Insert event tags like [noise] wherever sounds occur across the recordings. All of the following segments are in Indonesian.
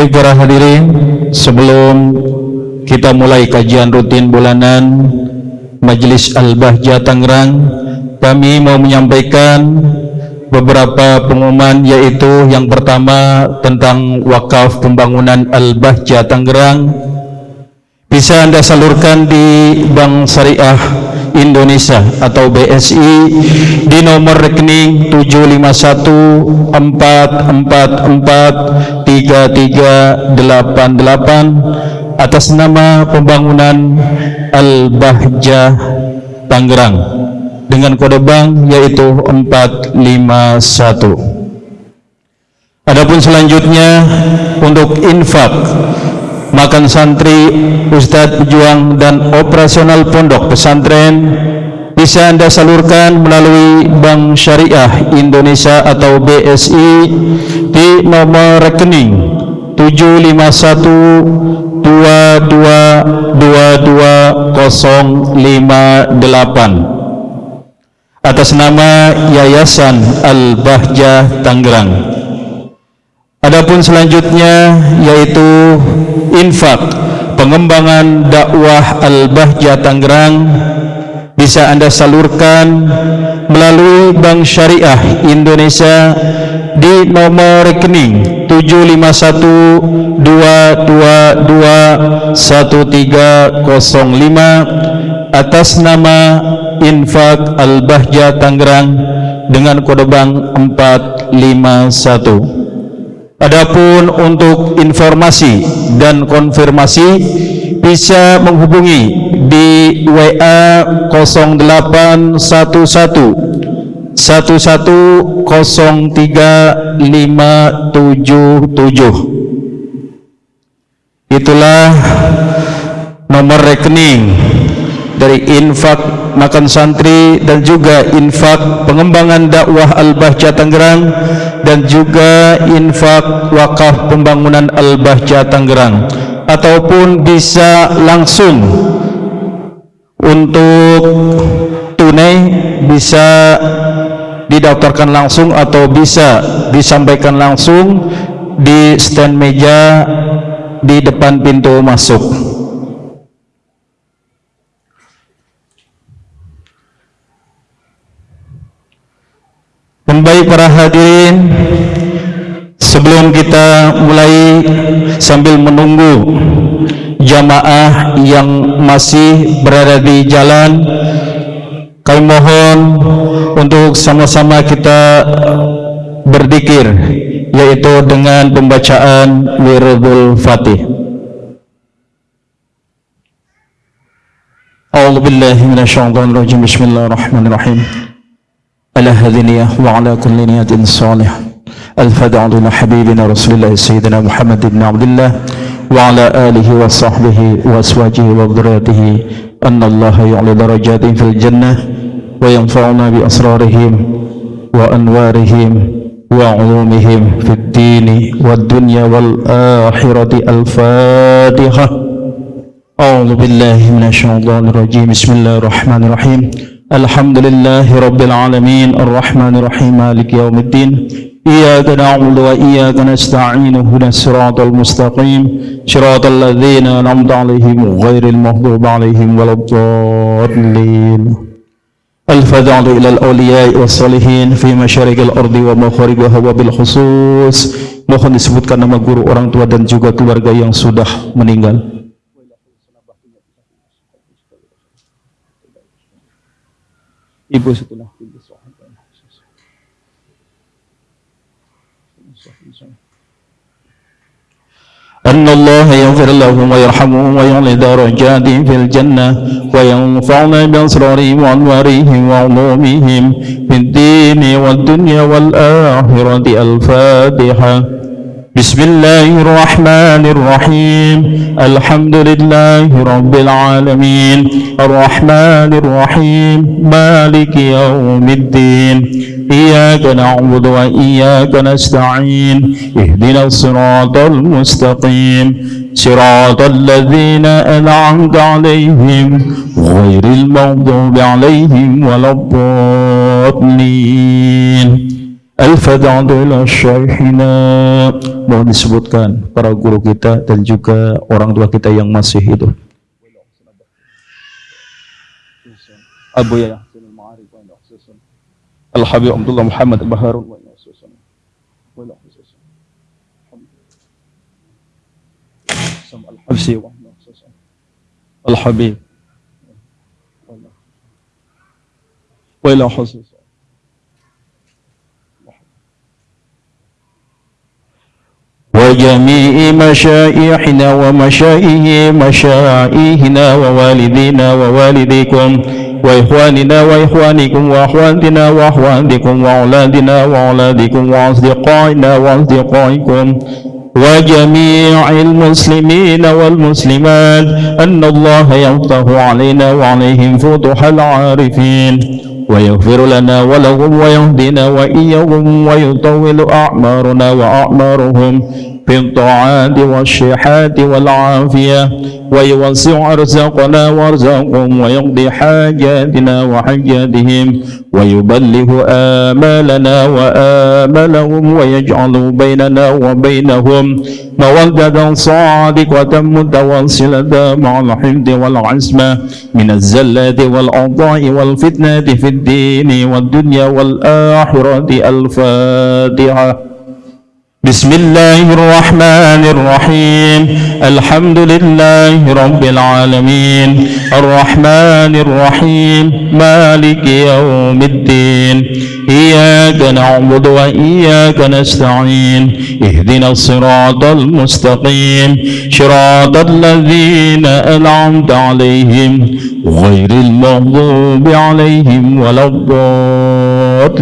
Baik para hadirin, sebelum kita mulai kajian rutin bulanan Majelis Al-Bahja Tangerang, kami mau menyampaikan beberapa pengumuman yaitu yang pertama tentang wakaf pembangunan Al-Bahja Tangerang. Bisa Anda salurkan di Bank Syariah Indonesia atau BSI di nomor rekening 751443388 atas nama pembangunan Al-Bahjah Tangerang dengan kode bank yaitu 451 Adapun selanjutnya untuk infak makan santri, ustadz pejuang dan operasional pondok pesantren bisa Anda salurkan melalui Bank Syariah Indonesia atau BSI di nomor rekening 75122220058 atas nama Yayasan Al-Bahjah Tangerang. Adapun selanjutnya yaitu infak pengembangan dakwah Al-Bahjah Tangerang. Bisa Anda salurkan melalui Bank Syariah Indonesia di nomor rekening 751221305 atas nama Infak Al-Bahjah Tangerang dengan kode bank 451 Adapun untuk informasi dan konfirmasi bisa menghubungi di WA 0811 1103 Itulah nomor rekening dari infak makan santri dan juga infak pengembangan dakwah Al-Bahja Tangerang dan juga infak wakaf pembangunan Al-Bahja Tangerang ataupun bisa langsung untuk tunai bisa didaftarkan langsung atau bisa disampaikan langsung di stand meja di depan pintu masuk. Baik para hadirin Sebelum kita mulai sambil menunggu jamaah yang masih berada di jalan Kami mohon untuk sama-sama kita berdikir Yaitu dengan pembacaan Wirdul Fatih. A'udhu billahi minasyaitanirrajim Bismillahirrahmanirrahim على هذه النية وعلى كل نية صالح الفدع لحبيبنا رسول الله سيدنا محمد بن عبد الله وعلى آله وصحبه وأزواجه وذريته أن الله يعلي درجات في الجنة وينفعنا بأسرارهم وأنوارهم وعلومهم في الدين والدنيا والآخرة الفاتحة. أعوذ بالله من الشيطان الرجيم. بسم الله الرحمن الرحيم. الحمد لله رب العالمين الرحمن الرحيم مالك يوم الدين. إياك نعبد وإياك نستعين هنا الصراط المستقيم. صراط الذين أنعمت عليهم غير المغضوب عليهم ولا الضالين. الفضل إلى الأولياء والصالحين في مشارق الأرض ومخارجها وبالخصوص. Mohon disebutkan nama guru orang tua dan juga keluarga yang sudah meninggal. Ibu setelah أن الله يغفر لهم ويرحمهم ويعلي درجاتهم في الجنة وينفعنا بأسرارهم وأنوارهم وعلومهم في الدين والدنيا والآخرة الفاتحة. بسم الله الرحمن الرحيم الحمد لله رب العالمين الرحمن الرحيم مالك يوم الدين إياك نعبد وإياك نستعين اهدنا الصراط المستقيم صراط الذين أنعمت عليهم غير المغضوب عليهم ولا الضالين Al-Fad'ad syaihina disebutkan para guru kita dan juga orang tua kita yang masih hidup. Abu ya. Al-Habib Abdullah Muhammad Baharun. Al-Habib. Al-Habib. Al-Habib. وجميع مشائحنا ومشائه مشائهنا ووالدينا ووالديكم وإخواننا وإخوانكم وأخواتنا وأخواتكم وأولادنا وأولادكم وأصدقائنا وأصدقائكم وجميع المسلمين والمسلمات أن الله يفتح علينا وعليهم فتح العارفين. ويغفر لنا ولهم ويهدينا وإياهم ويطول أعمارنا وأعمارهم. في الطاعات والشحات والعافية ويوسع أرزاقنا وأرزاقهم ويقضي حاجاتنا وحاجاتهم ويبلغ آمالنا وآملهم ويجعل بيننا وبينهم مودة صادقة متواصلة مع الحفظ والعزمة من الزلات والأعضاء والفتنة في الدين والدنيا والآخرة الفاتحة. بسم الله الرحمن الرحيم الحمد لله رب العالمين الرحمن الرحيم مالك يوم الدين إياك نعبد وإياك نستعين اهدنا الصراط المستقيم صراط الذين أنعمت عليهم غير المغضوب عليهم ولا الضالين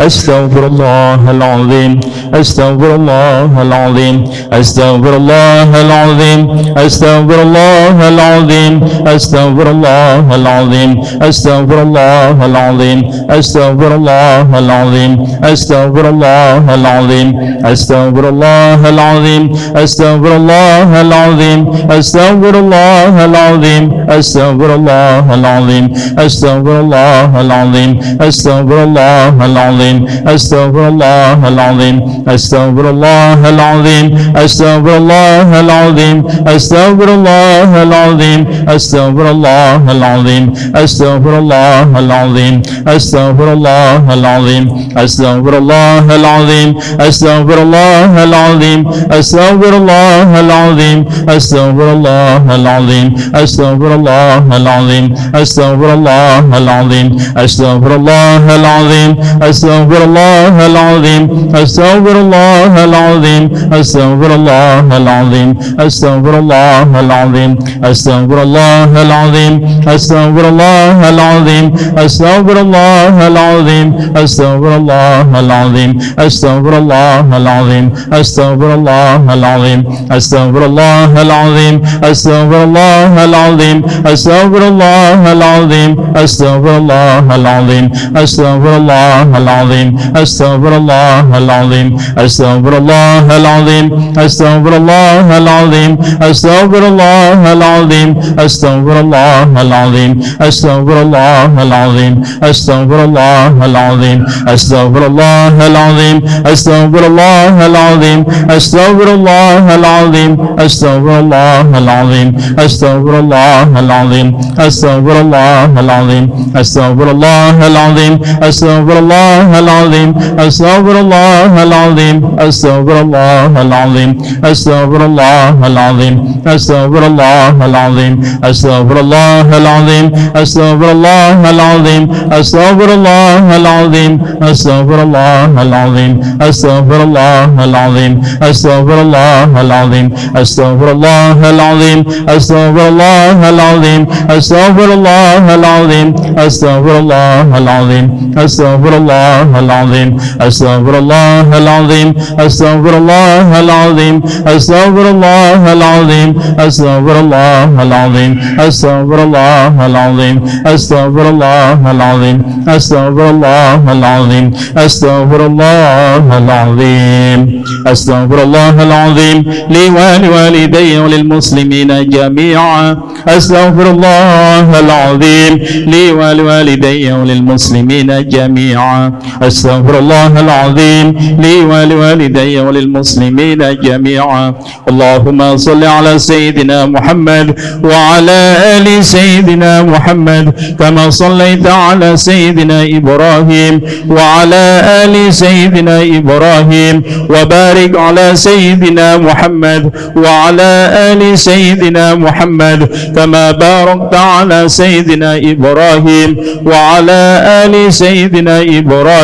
أستغفر الله العظيم أستغفر الله العظيم أستغفر الله العظيم أستغفر الله العظيم أستغفر الله العظيم أستغفر الله العظيم أستغفر الله العظيم أستغفر الله العظيم أستغفر الله العظيم أستغفر الله العظيم أستغفر الله العظيم أستغفر الله العظيم أستغفر الله العظيم أستغفر الله العظيم العظيم أستغفر الله العظيم أستغفر الله العظيم أستغفر الله العظيم أستغفر الله العظيم أستغفر الله العظيم أستغفر الله العظيم أستغفر الله العظيم أستغفر الله العظيم أستغفر الله العظيم أستغفر الله العظيم أستغفر الله العظيم أستغفر الله العظيم أستغفر الله العظيم أستغفر الله العظيم أستغفر أستغفر الله العظيم أستغفر الله العظيم أستغفر الله العظيم أستغفر الله العظيم أستغفر الله العظيم أستغفر الله العظيم أستغفر الله العظيم أستغفر الله العظيم أستغفر الله العظيم أستغفر الله العظيم أستغفر الله العظيم أستغفر الله العظيم أستغفر الله العظيم أستغفر الله العظيم أستغفر الله العظيم العظيم أستغفر الله العظيم أستغفر الله العظيم أستغفر الله العظيم أستغفر الله العظيم أستغفر الله العظيم أستغفر الله العظيم أستغفر الله العظيم أستغفر الله العظيم أستغفر الله العظيم أستغفر الله العظيم أستغفر الله العظيم أستغفر الله العظيم أستغفر الله العظيم أستغفر الله العظيم أستغفر الله العظيم أستغفر الله العظيم أستغفر الله العظيم أستغفر الله العظيم أستغفر الله العظيم أستغفر الله العظيم أستغفر الله العظيم أستغفر الله العظيم أستغفر الله العظيم أستغفر الله العظيم أستغفر الله العظيم أستغفر الله العظيم أستغفر الله العظيم أستغفر الله العظيم أستغفر الله العظيم أستغفر الله الله العظيم أستغفر الله العظيم أستغفر الله العظيم أستغفر الله العظيم أستغفر الله العظيم أستغفر الله العظيم أستغفر الله العظيم أستغفر الله العظيم أستغفر الله العظيم أستغفر الله العظيم لي ولوالدي وللمسلمين جميعا أستغفر الله العظيم لي ولوالدي وللمسلمين جميعا أستغفر الله العظيم لي ولوالدي وللمسلمين جميعا. اللهم صل على سيدنا محمد وعلى آل سيدنا محمد كما صليت على سيدنا إبراهيم وعلى آل سيدنا إبراهيم وبارك على سيدنا محمد وعلى آل سيدنا محمد كما باركت على سيدنا إبراهيم وعلى آل سيدنا إبراهيم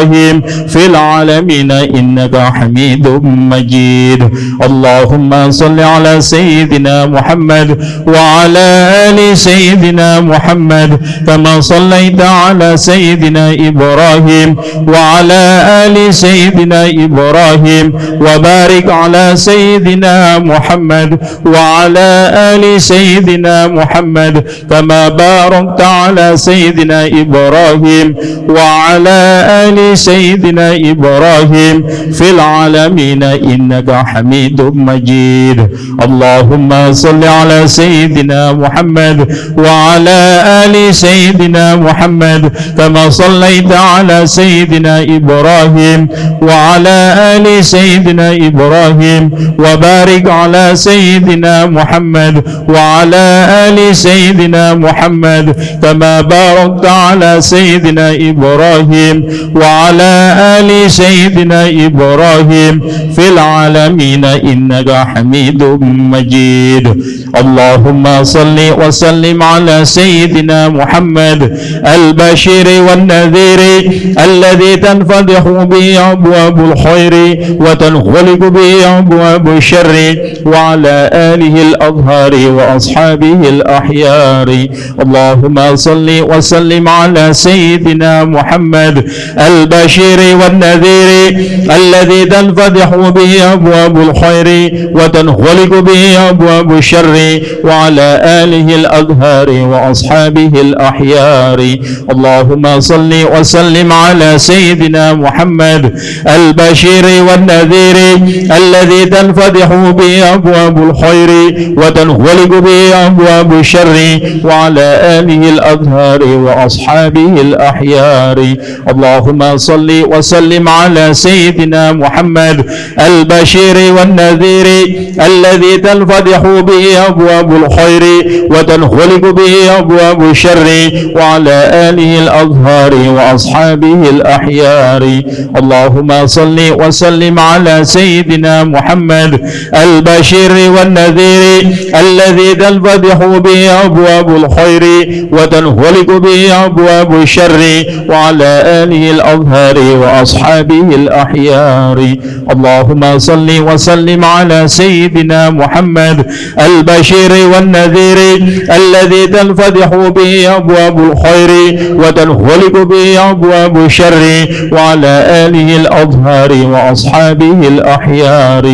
في العالمين إنك حميد مجيد. اللهم صل على سيدنا محمد وعلى آل سيدنا محمد كما صليت على سيدنا إبراهيم وعلى آل سيدنا إبراهيم وبارك على سيدنا محمد وعلى آل سيدنا محمد كما باركت على سيدنا إبراهيم وعلى آل سيدنا إبراهيم في العالمين إنك حميد مجيد. اللهم صل على سيدنا محمد وعلى آل سيدنا محمد كما صليت على سيدنا إبراهيم وعلى آل سيدنا إبراهيم وبارك على سيدنا محمد وعلى آل سيدنا محمد كما باركت على سيدنا إبراهيم وعلى آل سيدنا إبراهيم في العالمين إنك حميد مجيد. اللهم صل وسلم على سيدنا محمد البشير والنذير الذي تنفتح به أبواب الخير وتنغلق به أبواب الشر وعلى آله الأظهار وأصحابه الأحيار. اللهم صل وسلم على سيدنا محمد البشير والنذير الذي تنفتح به أبواب الخير وتنغلق به أبواب الشر وعلى آله الأظهار وأصحابه الأحيار. اللهم صل وسلم على سيدنا محمد البشير والنذير الذي تنفتح به أبواب الخير وتنغلق به أبواب الشر وعلى آله الأظهار وأصحابه الأحيار. اللهم صل وسلم على سيدنا محمد البشير والنذير الذي تنفتح به أبواب الخير وتنغلق به أبواب الشر وعلى آله الأظهار وأصحابه الأحيار. اللهم صل وسلم على سيدنا محمد البشير والنذير الذي تنفتح به أبواب الخير وتنغلق به أبواب الشر وعلى آله الأظهار وأصحابه الأحيار. اللهم صل وسلم على سيدنا محمد البشير والنذير الذي تنفتح به أبواب الخير وتنغلق به أبواب الشر وعلى آله الأظهار وأصحابه الأحيار.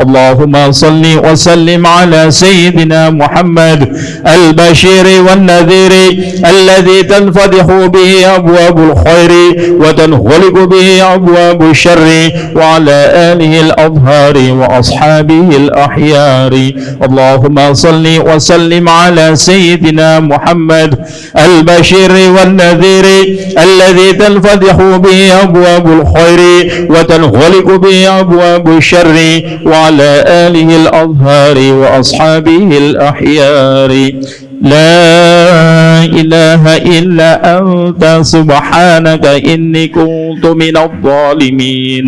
اللهم صل وسلم على سيدنا محمد البشير والنذير الذي تنفتح به أبواب الخير وتنغلق به أبواب الشر وعلى آله الأظهار وأصحابه الأحيار اللهم صل وسلم على سيدنا محمد البشير والنذير الذي تنفتح به أبواب الخير وتنغلق به أبواب الشر وعلى آله الأظهار وأصحابه الأحيار لا إله إلا أنت سبحانك إني كنت من الظالمين.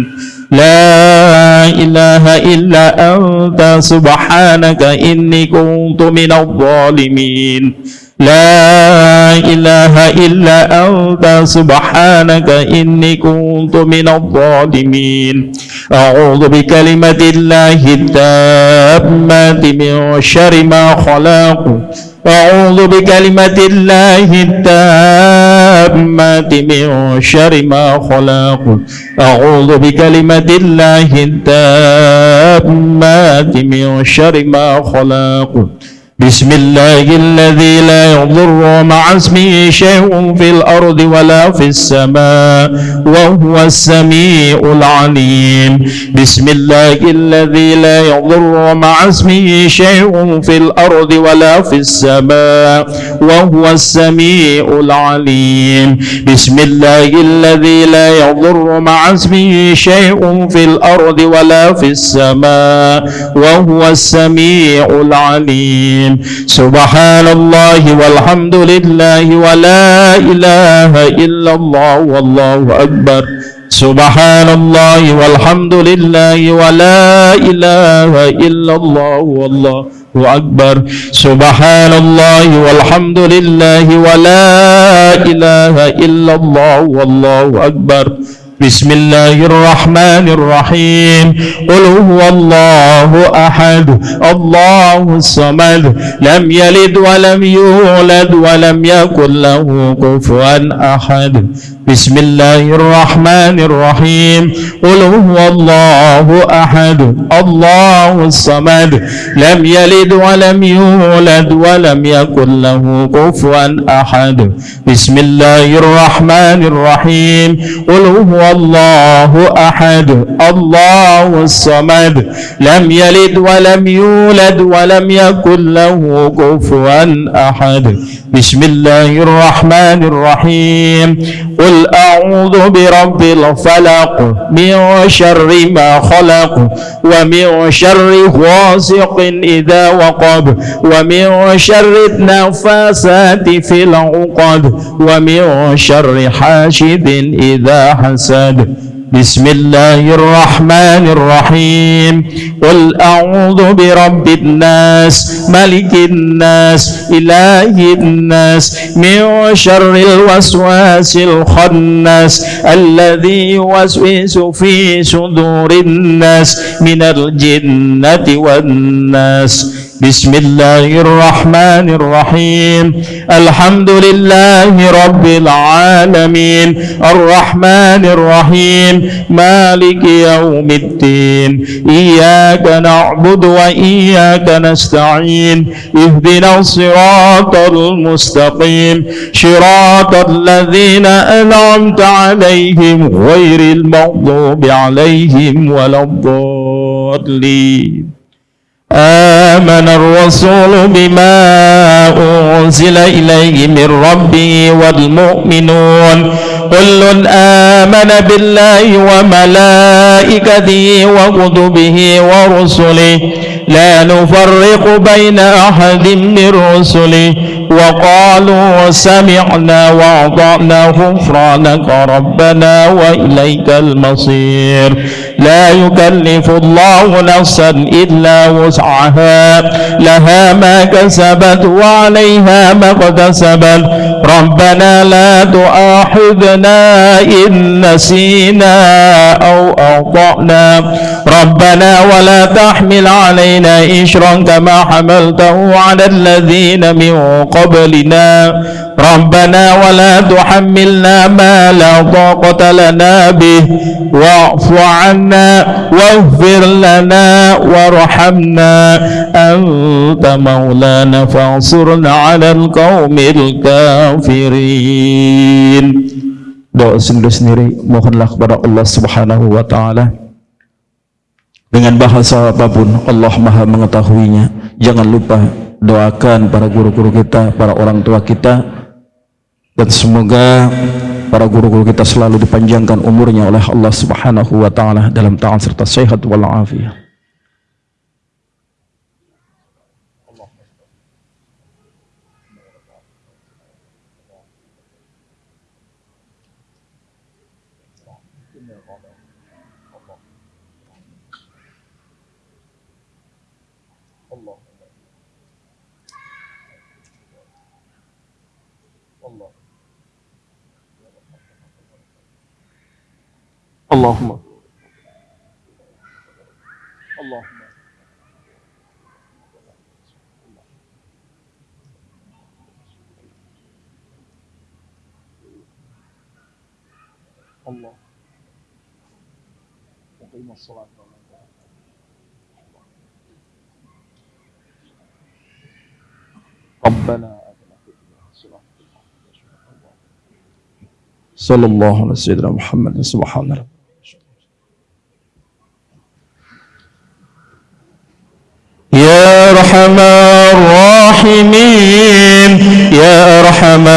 لا إله إلا أنت سبحانك إني كنت من الظالمين. لا إله إلا أنت سبحانك إني كنت من الظالمين. أعوذ بكلمة الله التامة من شر ما خلق أعوذ بكلمة الله التامة من شر ما خلق. أعوذ بكلمة الله التامات من شر ما خلق. بسم الله الذي لا يضر مع اسمه شيء في الأرض ولا في السماء وهو السميع العليم. بسم الله الذي لا يضر مع اسمه شيء في الأرض ولا في السماء وهو السميع العليم. بسم الله الذي لا يضر مع اسمه شيء في الأرض ولا في السماء وهو السميع العليم. سبحان الله والحمد لله ولا إله إلا الله والله أكبر. سبحان الله والحمد لله ولا إله إلا الله والله أكبر. سبحان الله والحمد لله ولا إله إلا الله والله أكبر. بسم الله الرحمن الرحيم قل هو الله أحد الله الصمد لم يلد ولم يولد ولم يكن له كفوا أحد بسم الله الرحمن الرحيم قل هو الله أحد الله الصمد لم يلد ولم يولد ولم يكن له كفوا أحد بسم الله الرحمن الرحيم قل هو الله أحد الله الصمد لم يلد ولم يولد ولم يكن له كفوا أحد بسم الله الرحمن الرحيم قل أعوذ برب الفلق من شر ما خلق ومن شر غاسق إذا وقب ومن شر النفاسات في العقد ومن شر حاشد إذا حسد بسم الله الرحمن الرحيم. قل أعوذ برب الناس ملك الناس إله الناس من شر الوسواس الخناس الذي يوسوس في صدور الناس من الجنة والناس. بسم الله الرحمن الرحيم الحمد لله رب العالمين الرحمن الرحيم مالك يوم الدين إياك نعبد وإياك نستعين اهدنا الصراط المستقيم صراط الذين أنعمت عليهم غير المغضوب عليهم ولا الضالين آمن الرسول بما أنزل إليه من ربه والمؤمنون. كل آمن بالله وملائكته وكتبه ورسله. لا نفرق بين أحد من رسله. وقالوا سمعنا وأطعنا غفرانك ربنا وإليك المصير. لا يكلف الله نفسا إلا وسعها. لها ما كسبت وعليها ما اكتسبت. ربنا لا تؤاخذنا إن نسينا أو أخطأنا. ربنا ولا تحمل علينا إشرا كما حملته على الذين من قبلنا. ربنا ولا تحملنا ما لا طاقة لنا به واعف عنا واغفر لنا وارحمنا أنت مولانا فانصرنا على القوم الكافرين doa sendiri-sendiri mohonlah kepada Allah Subhanahu wa taala dengan bahasa apapun Allah Maha mengetahuinya jangan lupa doakan para guru-guru kita para orang tua kita dan semoga para guru-guru kita selalu dipanjangkan umurnya oleh Allah Subhanahu wa taala dalam taat serta sehat walafiat اللهم. اللهم Allah Muqim as-salat ربنا صلى الله على سيدنا محمد. سبحان الله يا أرحم الراحمين يا أرحم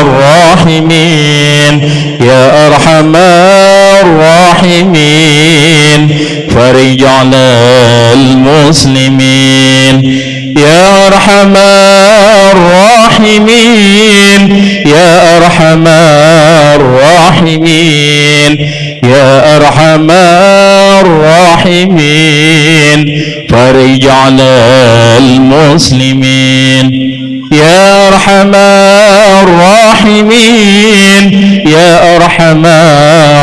الراحمين يا أرحم الراحمين فرج على المسلمين. يا أرحم الراحمين يا أرحم الراحمين يا أرحم الراحمين. فرج على المسلمين. يا أرحم الراحمين. يا أرحم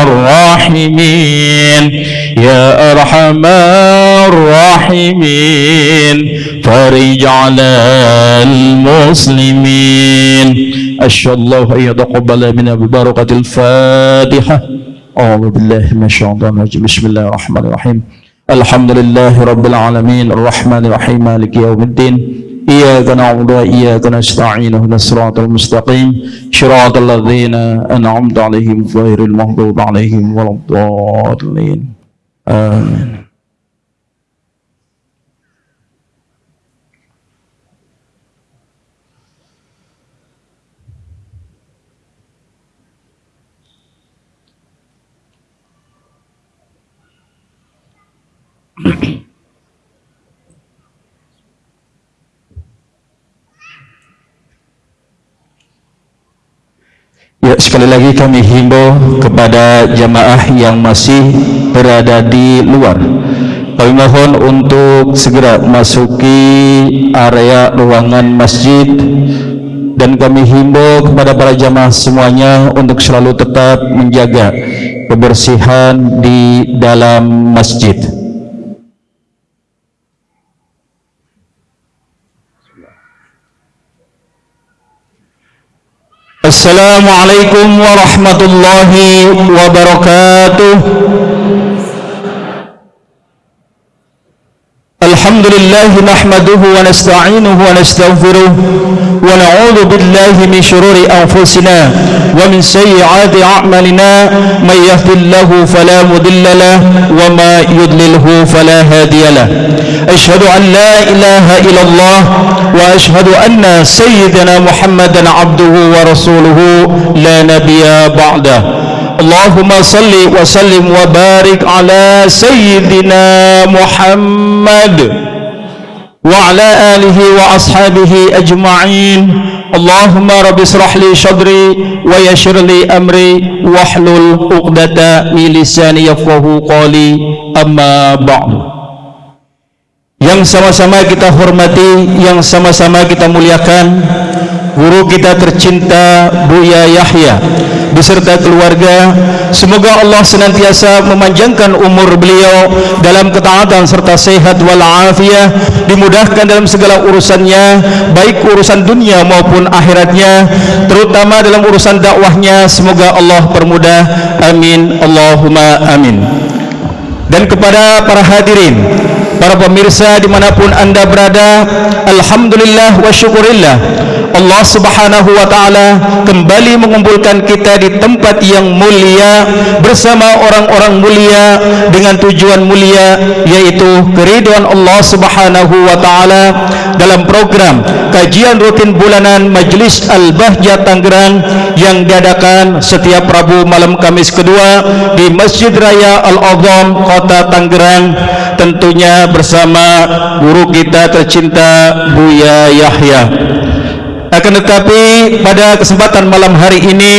الراحمين. يا أرحم الراحمين. فرج على المسلمين. أشهد الله أن يتقبل منا ببركة الفاتحة. أعوذ بالله من الشيطان الرجيم. بسم الله الرحمن الرحيم. الحمد لله رب العالمين الرحمن الرحيم مالك يوم الدين إياك نعبد وإياك نستعين اهدنا الصراط المستقيم صراط الذين أنعمت عليهم غير المغضوب عليهم ولا الضالين. آمين. Sekali lagi kami himbau kepada jamaah yang masih berada di luar. Kami mohon untuk segera masuki area ruangan masjid dan kami himbau kepada para jamaah semuanya untuk selalu tetap menjaga kebersihan di dalam masjid. السلام عليكم ورحمة الله وبركاته. الحمد لله نحمده ونستعينه ونستغفره ونعوذ بالله من شرور أنفسنا ومن سيئات أعمالنا من يهد الله فلا مضل له وما يضلله فلا هادي له. أشهد أن لا إله إلا الله وأشهد أن سيدنا محمدا عبده ورسوله لا نبي بعده. Allahumma salli wa sallim wa barik ala sayyidina Muhammad wa ala alihi wa ashabihi ajma'in. Allahumma rabbi israh li wa yashir li amri wa hlul uqdata min lisani qali amma ba'du. Yang sama-sama kita hormati yang sama-sama kita muliakan guru kita tercinta Buya Yahya beserta keluarga semoga Allah senantiasa memanjangkan umur beliau dalam ketaatan serta sehat walafiat dimudahkan dalam segala urusannya baik urusan dunia maupun akhiratnya terutama dalam urusan dakwahnya semoga Allah permudah. Amin. Allahumma amin. Dan kepada para hadirin para pemirsa dimanapun anda berada Alhamdulillah wa syukurillah. Allah subhanahu wa ta'ala kembali mengumpulkan kita di tempat yang mulia bersama orang-orang mulia dengan tujuan mulia yaitu keriduan Allah subhanahu wa ta'ala. Dalam program kajian rutin bulanan Majlis Al-Bahjah Tangerang yang diadakan setiap Rabu malam Kamis kedua di Masjid Raya Al-Azam Kota Tangerang. Tentunya bersama guru kita tercinta Buya Yahya. Akan tetapi pada kesempatan malam hari ini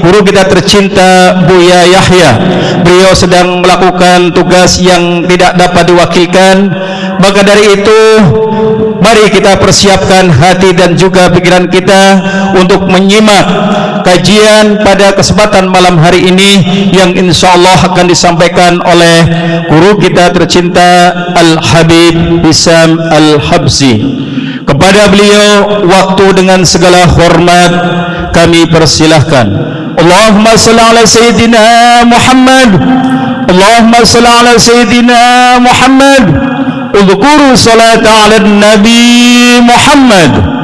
guru kita tercinta Buya Yahya. Beliau sedang melakukan tugas yang tidak dapat diwakilkan maka dari itu mari kita persiapkan hati dan juga pikiran kita untuk menyimak kajian pada kesempatan malam hari ini yang insya Allah akan disampaikan oleh guru kita tercinta Al-Habib Hisam Al-Habzi. Kepada beliau waktu dengan segala hormat kami persilahkan. Allahumma salli ala sayyidina Muhammad. Allahumma salli ala sayyidina Muhammad. اذكروا صلاة على النبي محمد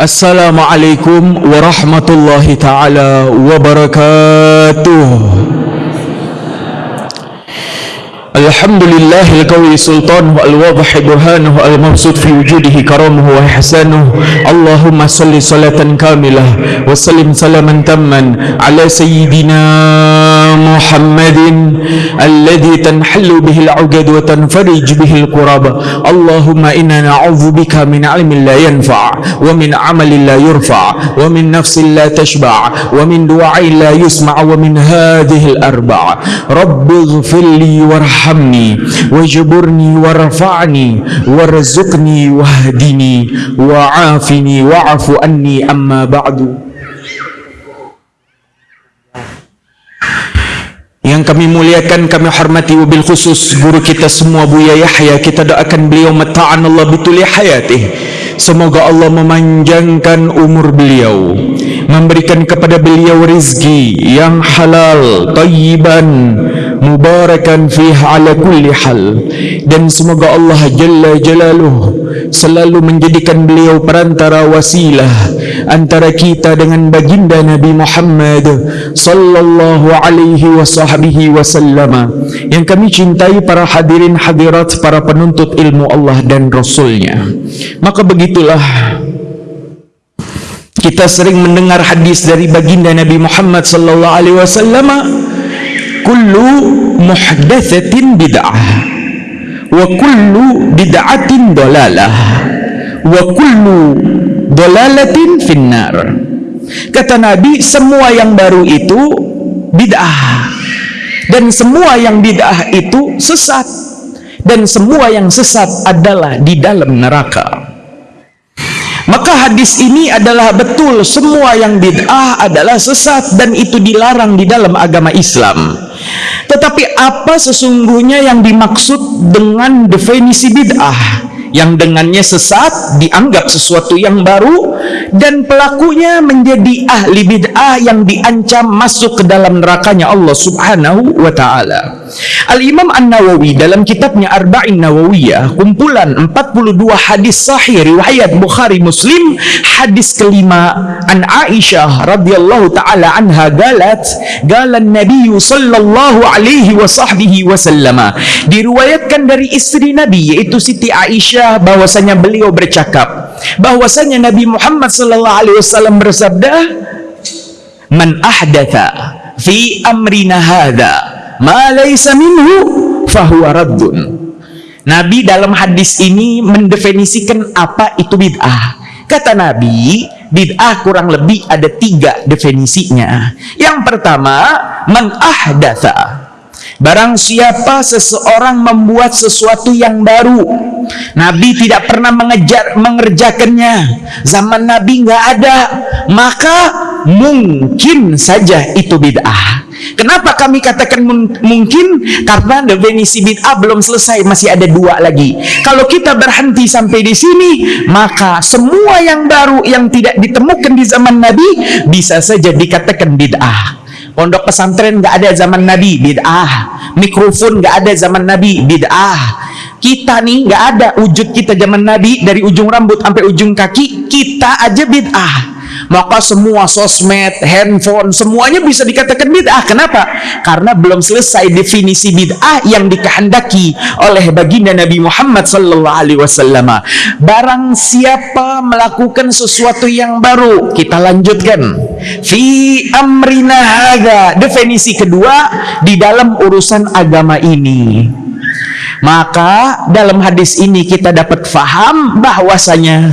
السلام عليكم ورحمة الله تعالى وبركاته الحمد لله القوي سلطانه الواضح برهانه المبسوط في وجوده كرمه وإحسانه. اللهم صل صلاة كاملة وسلم سلاما تاما على سيدنا محمد الذي تنحل به العقد وتنفرج به القرب. اللهم إنا نعوذ بك من علم لا ينفع ومن عمل لا يرفع ومن نفس لا تشبع ومن دعاء لا يسمع ومن هذه الأربع. رب اغفر لي وارحم warhamni wajburni warfa'ni warzuqni wahdini wa'afini wa'fu anni amma ba'du. Yang kami muliakan, kami hormati wabil khusus guru kita semua Buya Yahya. Kita doakan beliau mata'an Allah bituli hayatih. Semoga Allah memanjangkan umur beliau Memberikan kepada beliau rizki yang halal, tayyiban mubarakan fiha ala kulli hal. Dan semoga Allah jalla jalaluh selalu menjadikan beliau perantara wasilah antara kita dengan baginda Nabi Muhammad sallallahu alaihi wasahbihi wasallama yang kami cintai para hadirin hadirat para penuntut ilmu Allah dan Rasulnya. Maka begitulah kita sering mendengar hadis dari baginda Nabi Muhammad sallallahu alaihi wasallam kullu muhdatsatin bid'ah wa kullu bid'atin dalalah wa kullu dalalatin finnar. Kata Nabi semua yang baru itu bid'ah. Dan semua yang bid'ah itu sesat. Dan semua yang sesat adalah di dalam neraka maka hadis ini adalah betul semua yang bid'ah adalah sesat dan itu dilarang di dalam agama Islam tetapi apa sesungguhnya yang dimaksud dengan definisi bid'ah? Yang dengannya sesat dianggap sesuatu yang baru dan pelakunya menjadi ahli bid'ah yang diancam masuk ke dalam nerakanya Allah Subhanahu wa taala. Al-Imam An-Nawawi dalam kitabnya Arba'in Nawawiyah kumpulan 42 hadis sahih riwayat Bukhari Muslim hadis kelima an Aisyah radhiyallahu taala anha galat galan Nabi sallallahu alaihi wasahbihi wasallam diriwayatkan dari istri Nabi yaitu Siti Aisyah bahwasanya beliau bercakap bahwasanya Nabi Muhammad sallallahu alaihi wasallam bersabda man ahdatha fi amrina hadha ma laysa minhu fahuwa raddun. Nabi dalam hadis ini mendefinisikan apa itu bid'ah. Kata Nabi bid'ah kurang lebih ada tiga definisinya. Yang pertama man ahdatha Barang siapa seseorang membuat sesuatu yang baru Nabi tidak pernah mengejar mengerjakannya Zaman Nabi nggak ada Maka mungkin saja itu bid'ah Kenapa kami katakan mungkin? Karena definisi bid'ah belum selesai, masih ada dua lagi. Kalau kita berhenti sampai di sini, maka semua yang baru yang tidak ditemukan di zaman Nabi bisa saja dikatakan bid'ah. Pondok pesantren nggak ada zaman Nabi, bid'ah. Mikrofon nggak ada zaman Nabi, bid'ah. Kita nih nggak ada wujud kita zaman Nabi dari ujung rambut sampai ujung kaki, kita aja bid'ah maka semua sosmed, handphone, semuanya bisa dikatakan bid'ah. Kenapa? Karena belum selesai definisi bid'ah yang dikehendaki oleh baginda Nabi Muhammad sallallahu alaihi wasallam. Barang siapa melakukan sesuatu yang baru, kita lanjutkan. Fi amrina hadza. Definisi kedua di dalam urusan agama ini. Maka dalam hadis ini kita dapat faham bahwasanya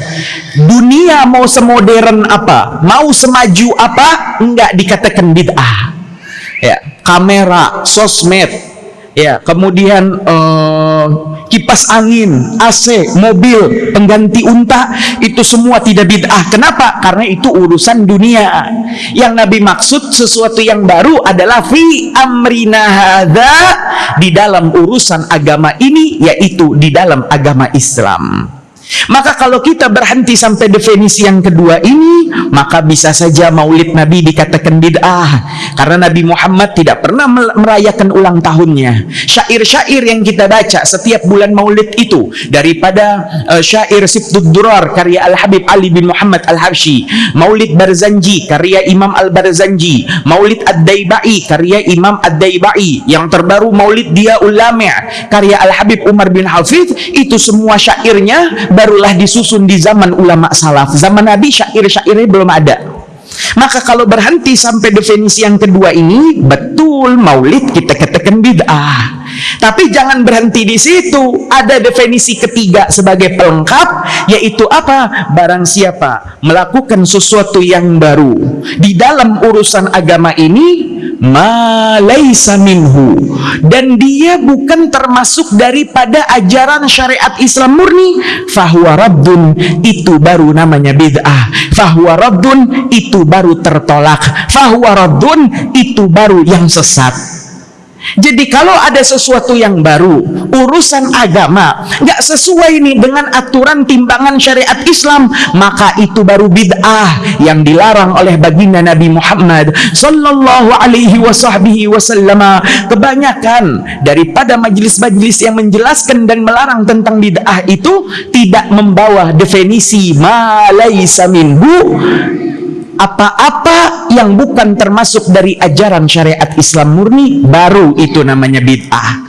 dunia mau semodern apa, mau semaju apa, enggak dikatakan bid'ah. Ya, kamera, sosmed, ya, kemudian uh, kipas angin, AC, mobil, pengganti unta itu semua tidak bid'ah. Kenapa? Karena itu urusan dunia. Yang Nabi maksud sesuatu yang baru adalah fi amrina hadza di dalam urusan agama ini yaitu di dalam agama Islam. Maka kalau kita berhenti sampai definisi yang kedua ini, maka bisa saja maulid Nabi dikatakan bid'ah. Karena Nabi Muhammad tidak pernah merayakan ulang tahunnya. Syair-syair yang kita baca setiap bulan maulid itu, daripada uh, syair Sibtud Durar karya Al-Habib Ali bin Muhammad Al-Habsyi, Maulid Barzanji karya Imam Al-Barzanji, Maulid Ad-Daibai karya Imam Ad-Daibai, yang terbaru Maulid Dia Ulama karya Al-Habib Umar bin Hafidh, itu semua syairnya barulah disusun di zaman ulama salaf. Zaman Nabi syair-syairnya belum ada. Maka kalau berhenti sampai definisi yang kedua ini, betul maulid kita katakan bid'ah. Tapi jangan berhenti di situ. Ada definisi ketiga sebagai pelengkap, yaitu apa? Barang siapa melakukan sesuatu yang baru di dalam urusan agama ini, malaisa minhu. Dan dia bukan termasuk daripada ajaran syariat Islam murni. Fahuwa raddun itu baru namanya bid'ah. Fahuwa raddun itu baru tertolak. Fahuwa raddun itu baru yang sesat jadi kalau ada sesuatu yang baru, urusan agama, nggak sesuai nih dengan aturan timbangan syariat Islam, maka itu baru bid'ah yang dilarang oleh baginda Nabi Muhammad Sallallahu Alaihi Wasallam. Kebanyakan daripada majelis-majelis yang menjelaskan dan melarang tentang bid'ah itu tidak membawa definisi malaysa minhu apa-apa yang bukan termasuk dari ajaran syariat Islam murni baru itu namanya bid'ah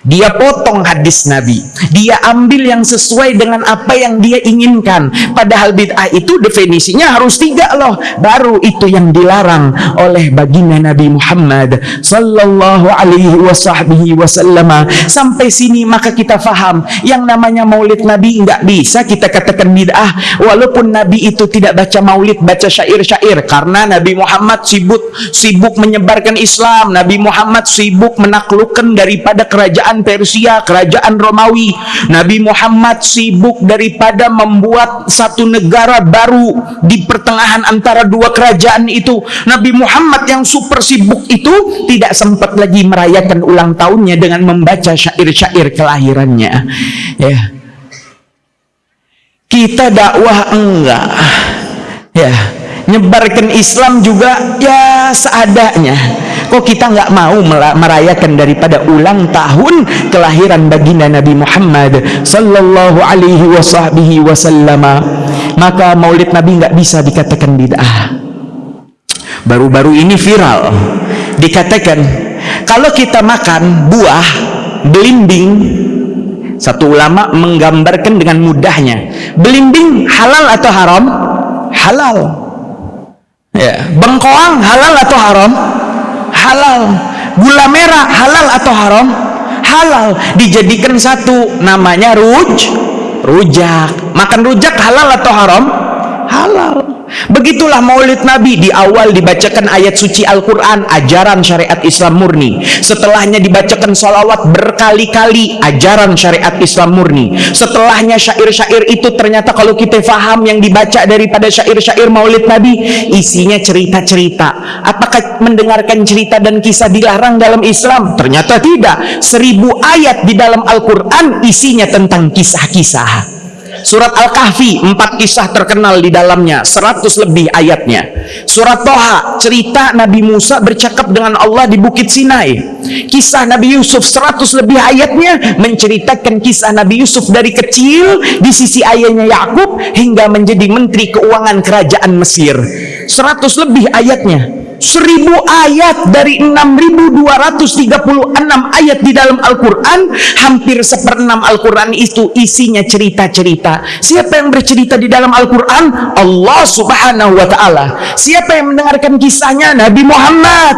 dia potong hadis Nabi. Dia ambil yang sesuai dengan apa yang dia inginkan. Padahal bid'ah itu definisinya harus tiga loh. Baru itu yang dilarang oleh baginda Nabi Muhammad sallallahu alaihi wasallam. Sampai sini maka kita faham yang namanya maulid Nabi enggak bisa kita katakan bid'ah walaupun Nabi itu tidak baca maulid, baca syair-syair karena Nabi Muhammad sibuk sibuk menyebarkan Islam. Nabi Muhammad sibuk menaklukkan daripada kerajaan kerajaan Persia, kerajaan Romawi. Nabi Muhammad sibuk daripada membuat satu negara baru di pertengahan antara dua kerajaan itu. Nabi Muhammad yang super sibuk itu tidak sempat lagi merayakan ulang tahunnya dengan membaca syair-syair kelahirannya. Ya. Kita dakwah enggak. Ya, nyebarkan Islam juga ya seadanya kok kita nggak mau merayakan daripada ulang tahun kelahiran baginda Nabi Muhammad sallallahu alaihi wasallam maka maulid Nabi nggak bisa dikatakan bid'ah. Baru-baru ini viral. Dikatakan kalau kita makan buah belimbing satu ulama menggambarkan dengan mudahnya belimbing halal atau haram? Halal. Ya bengkoang halal atau haram halal. Gula merah halal atau haram? Halal. Dijadikan satu namanya ruj rujak. Makan rujak halal atau haram halal. Begitulah maulid Nabi. Di awal dibacakan ayat suci Al-Quran ajaran syariat Islam murni. Setelahnya dibacakan salawat berkali-kali ajaran syariat Islam murni. Setelahnya syair-syair itu ternyata kalau kita faham yang dibaca daripada syair-syair maulid Nabi isinya cerita-cerita. Apakah mendengarkan cerita dan kisah dilarang dalam Islam? ternyata tidak. Seribu ayat di dalam Al-Quran isinya tentang kisah-kisah Surat Al-Kahfi, empat kisah terkenal di dalamnya, seratus lebih ayatnya. Surat Toha, cerita Nabi Musa bercakap dengan Allah di Bukit Sinai. Kisah Nabi Yusuf, seratus lebih ayatnya, menceritakan kisah Nabi Yusuf dari kecil di sisi ayahnya Yakub hingga menjadi menteri keuangan kerajaan Mesir. Seratus lebih ayatnya seribu ayat dari 6236 ayat di dalam Al-Quran hampir seperenam Al-Quran itu isinya cerita-cerita siapa yang bercerita di dalam Al-Quran? Allah subhanahu wa ta'ala siapa yang mendengarkan kisahnya? Nabi Muhammad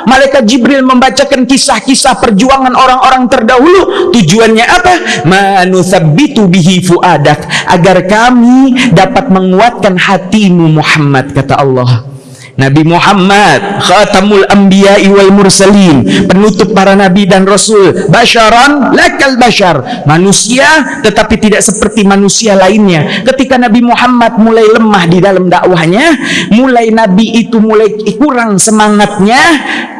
Malaikat Jibril membacakan kisah-kisah perjuangan orang-orang terdahulu tujuannya apa? manuthabbitu bihi fuadak agar kami dapat menguatkan hatimu Muhammad kata Allah Nabi Muhammad khatamul anbiya'i wal mursalin penutup para nabi dan rasul. Basyaran lakal basyar. Manusia tetapi tidak seperti manusia lainnya. Ketika Nabi Muhammad mulai lemah di dalam dakwahnya mulai nabi itu mulai kurang semangatnya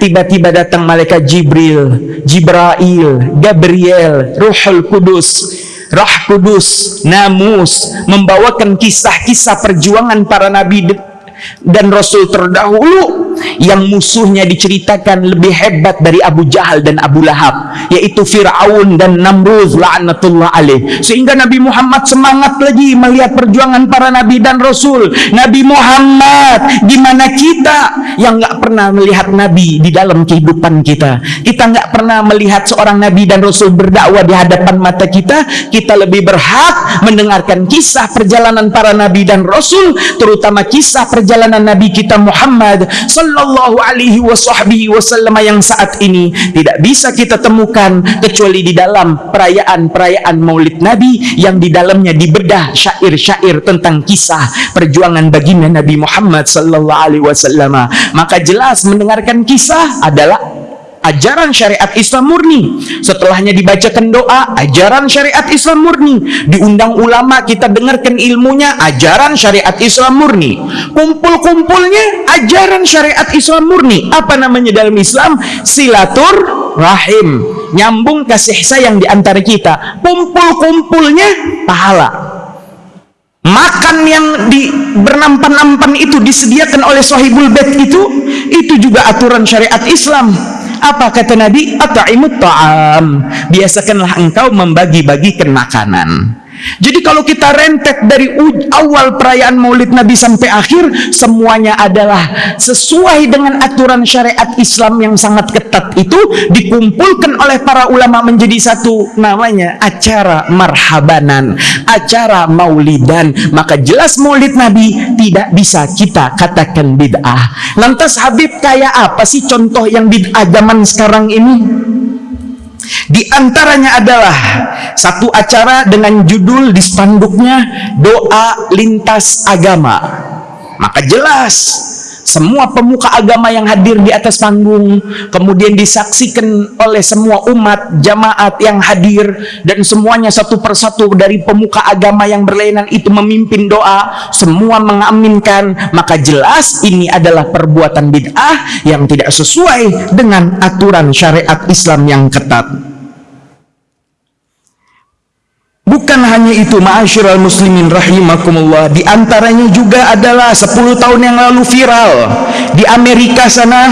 tiba-tiba datang malaikat Jibril Jibrail Gabriel Ruhul Kudus. Roh Kudus, Namus membawakan kisah-kisah perjuangan para nabi dan Rasul terdahulu yang musuhnya diceritakan lebih hebat dari Abu Jahal dan Abu Lahab yaitu Fir'aun dan Namrud la'natullah alaih. Sehingga Nabi Muhammad semangat lagi melihat perjuangan para Nabi dan Rasul. Nabi Muhammad gimana kita yang nggak pernah melihat Nabi di dalam kehidupan kita? Kita nggak pernah melihat seorang Nabi dan Rasul berdakwah di hadapan mata kita? Kita lebih berhak mendengarkan kisah perjalanan para Nabi dan Rasul terutama kisah perjalanan Nabi kita Muhammad alaihi wasallam yang saat ini tidak bisa kita temukan kecuali di dalam perayaan-perayaan Maulid Nabi yang di dalamnya dibedah syair-syair tentang kisah perjuangan baginda Nabi Muhammad sallallahu alaihi wasallam. Maka jelas mendengarkan kisah adalah ajaran syariat Islam murni. Setelahnya dibacakan doa ajaran syariat Islam murni. Diundang ulama kita dengarkan ilmunya ajaran syariat Islam murni. Kumpul-kumpulnya ajaran syariat Islam murni. Apa namanya dalam Islam? Silatur rahim nyambung kasih sayang di antara kita. Kumpul-kumpulnya pahala. Makan yang di bernampan-nampan itu disediakan oleh sahibul bed itu itu juga aturan syariat Islam apa kata Nabi? At'imut ta'am. Biasakanlah engkau membagi-bagikan makanan. Jadi kalau kita rentet dari awal perayaan Maulid Nabi sampai akhir semuanya adalah sesuai dengan aturan syariat Islam yang sangat ketat itu dikumpulkan oleh para ulama menjadi satu namanya acara marhabanan, acara Maulidan. Maka jelas Maulid Nabi tidak bisa kita katakan bid'ah. Lantas Habib kayak apa sih contoh yang bid'ah zaman sekarang ini? Di antaranya adalah satu acara dengan judul di spanduknya doa lintas agama. Maka jelas semua pemuka agama yang hadir di atas panggung kemudian disaksikan oleh semua umat jamaat yang hadir dan semuanya satu persatu dari pemuka agama yang berlainan itu memimpin doa semua mengaminkan. Maka jelas ini adalah perbuatan bid'ah yang tidak sesuai dengan aturan syariat Islam yang ketat Bukan hanya itu, ma'asyiral muslimin rahimakumullah. Di antaranya juga adalah 10 tahun yang lalu viral di Amerika sana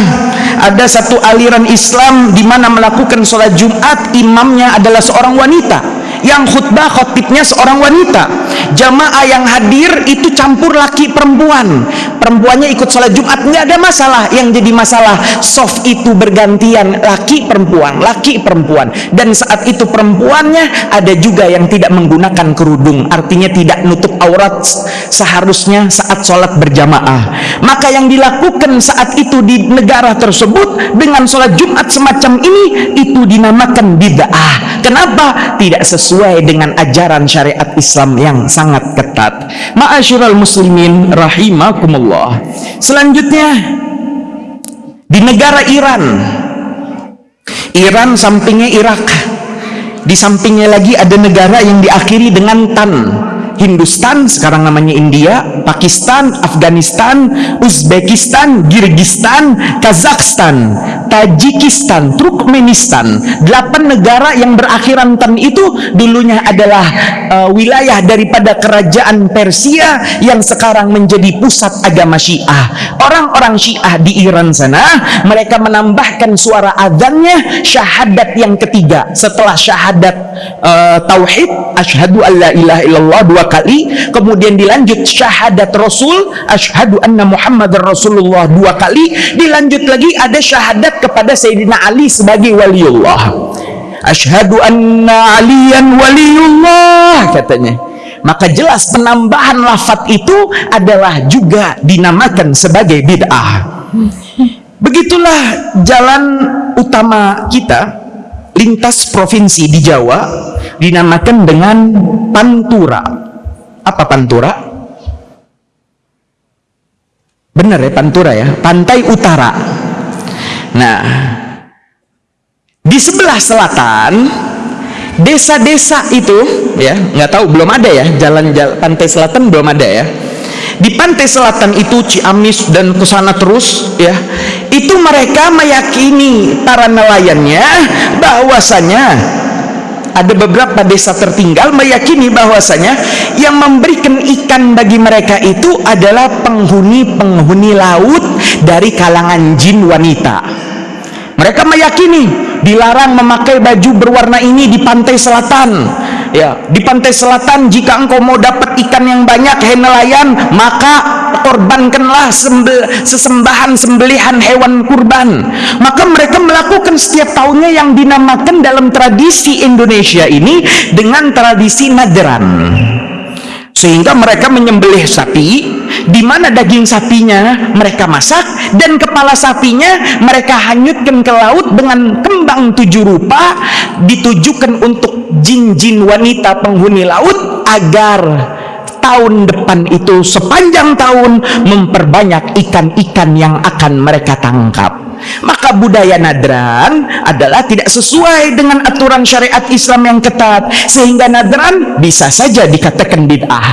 ada satu aliran Islam di mana melakukan sholat Jumat imamnya adalah seorang wanita yang khutbah khotibnya seorang wanita. Jamaah yang hadir itu campur laki perempuan. Perempuannya ikut sholat jumat nggak ada masalah. Yang jadi masalah soft itu bergantian laki perempuan laki perempuan. Dan saat itu perempuannya ada juga yang tidak menggunakan kerudung. Artinya tidak nutup aurat seharusnya saat sholat berjamaah. Maka yang dilakukan saat itu di negara tersebut dengan sholat jumat semacam ini itu dinamakan bid'ah. Kenapa? Tidak sesuai sesuai dengan ajaran syariat Islam yang sangat ketat. Ma'asyiral muslimin rahimakumullah. Selanjutnya di negara Iran. Iran sampingnya Irak. Di sampingnya lagi ada negara yang diakhiri dengan tan. Hindustan sekarang namanya India, Pakistan, Afghanistan, Uzbekistan, Kirgistan, Kazakhstan, Tajikistan, Turkmenistan. Delapan negara yang berakhiran tan itu dulunya adalah uh, wilayah daripada kerajaan Persia yang sekarang menjadi pusat agama Syiah. Orang-orang Syiah di Iran sana mereka menambahkan suara adzannya syahadat yang ketiga setelah syahadat uh, tauhid asyhadu alla ilaha illallah dua kali kemudian dilanjut syahadat rasul asyhadu anna muhammadar rasulullah dua kali dilanjut lagi ada syahadat kepada Sayyidina Ali sebagai waliullah. Asyhadu anna aliyan waliullah katanya. Maka jelas penambahan lafat itu adalah juga dinamakan sebagai bid'ah. Begitulah jalan utama kita lintas provinsi di Jawa dinamakan dengan Pantura. Apa Pantura? Benar ya Pantura ya, pantai utara. Nah, di sebelah selatan desa-desa itu ya nggak tahu belum ada ya jalan-jalan pantai selatan belum ada ya. Di pantai selatan itu Ciamis dan ke sana terus ya itu mereka meyakini para nelayannya bahwasanya ada beberapa desa tertinggal meyakini bahwasanya yang memberikan ikan bagi mereka itu adalah penghuni-penghuni laut dari kalangan jin wanita mereka meyakini dilarang memakai baju berwarna ini di pantai selatan. Ya di pantai selatan jika engkau mau dapat ikan yang banyak hai nelayan maka korbankanlah sesembahan sembelihan hewan kurban. Maka mereka melakukan setiap tahunnya yang dinamakan dalam tradisi Indonesia ini dengan tradisi nadran sehingga mereka menyembelih sapi di mana daging sapinya mereka masak dan kepala sapinya mereka hanyutkan ke laut dengan kembang tujuh rupa ditujukan untuk jin-jin wanita penghuni laut agar tahun depan itu sepanjang tahun memperbanyak ikan-ikan yang akan mereka tangkap. Maka budaya nadran adalah tidak sesuai dengan aturan syariat Islam yang ketat sehingga nadran bisa saja dikatakan bid'ah.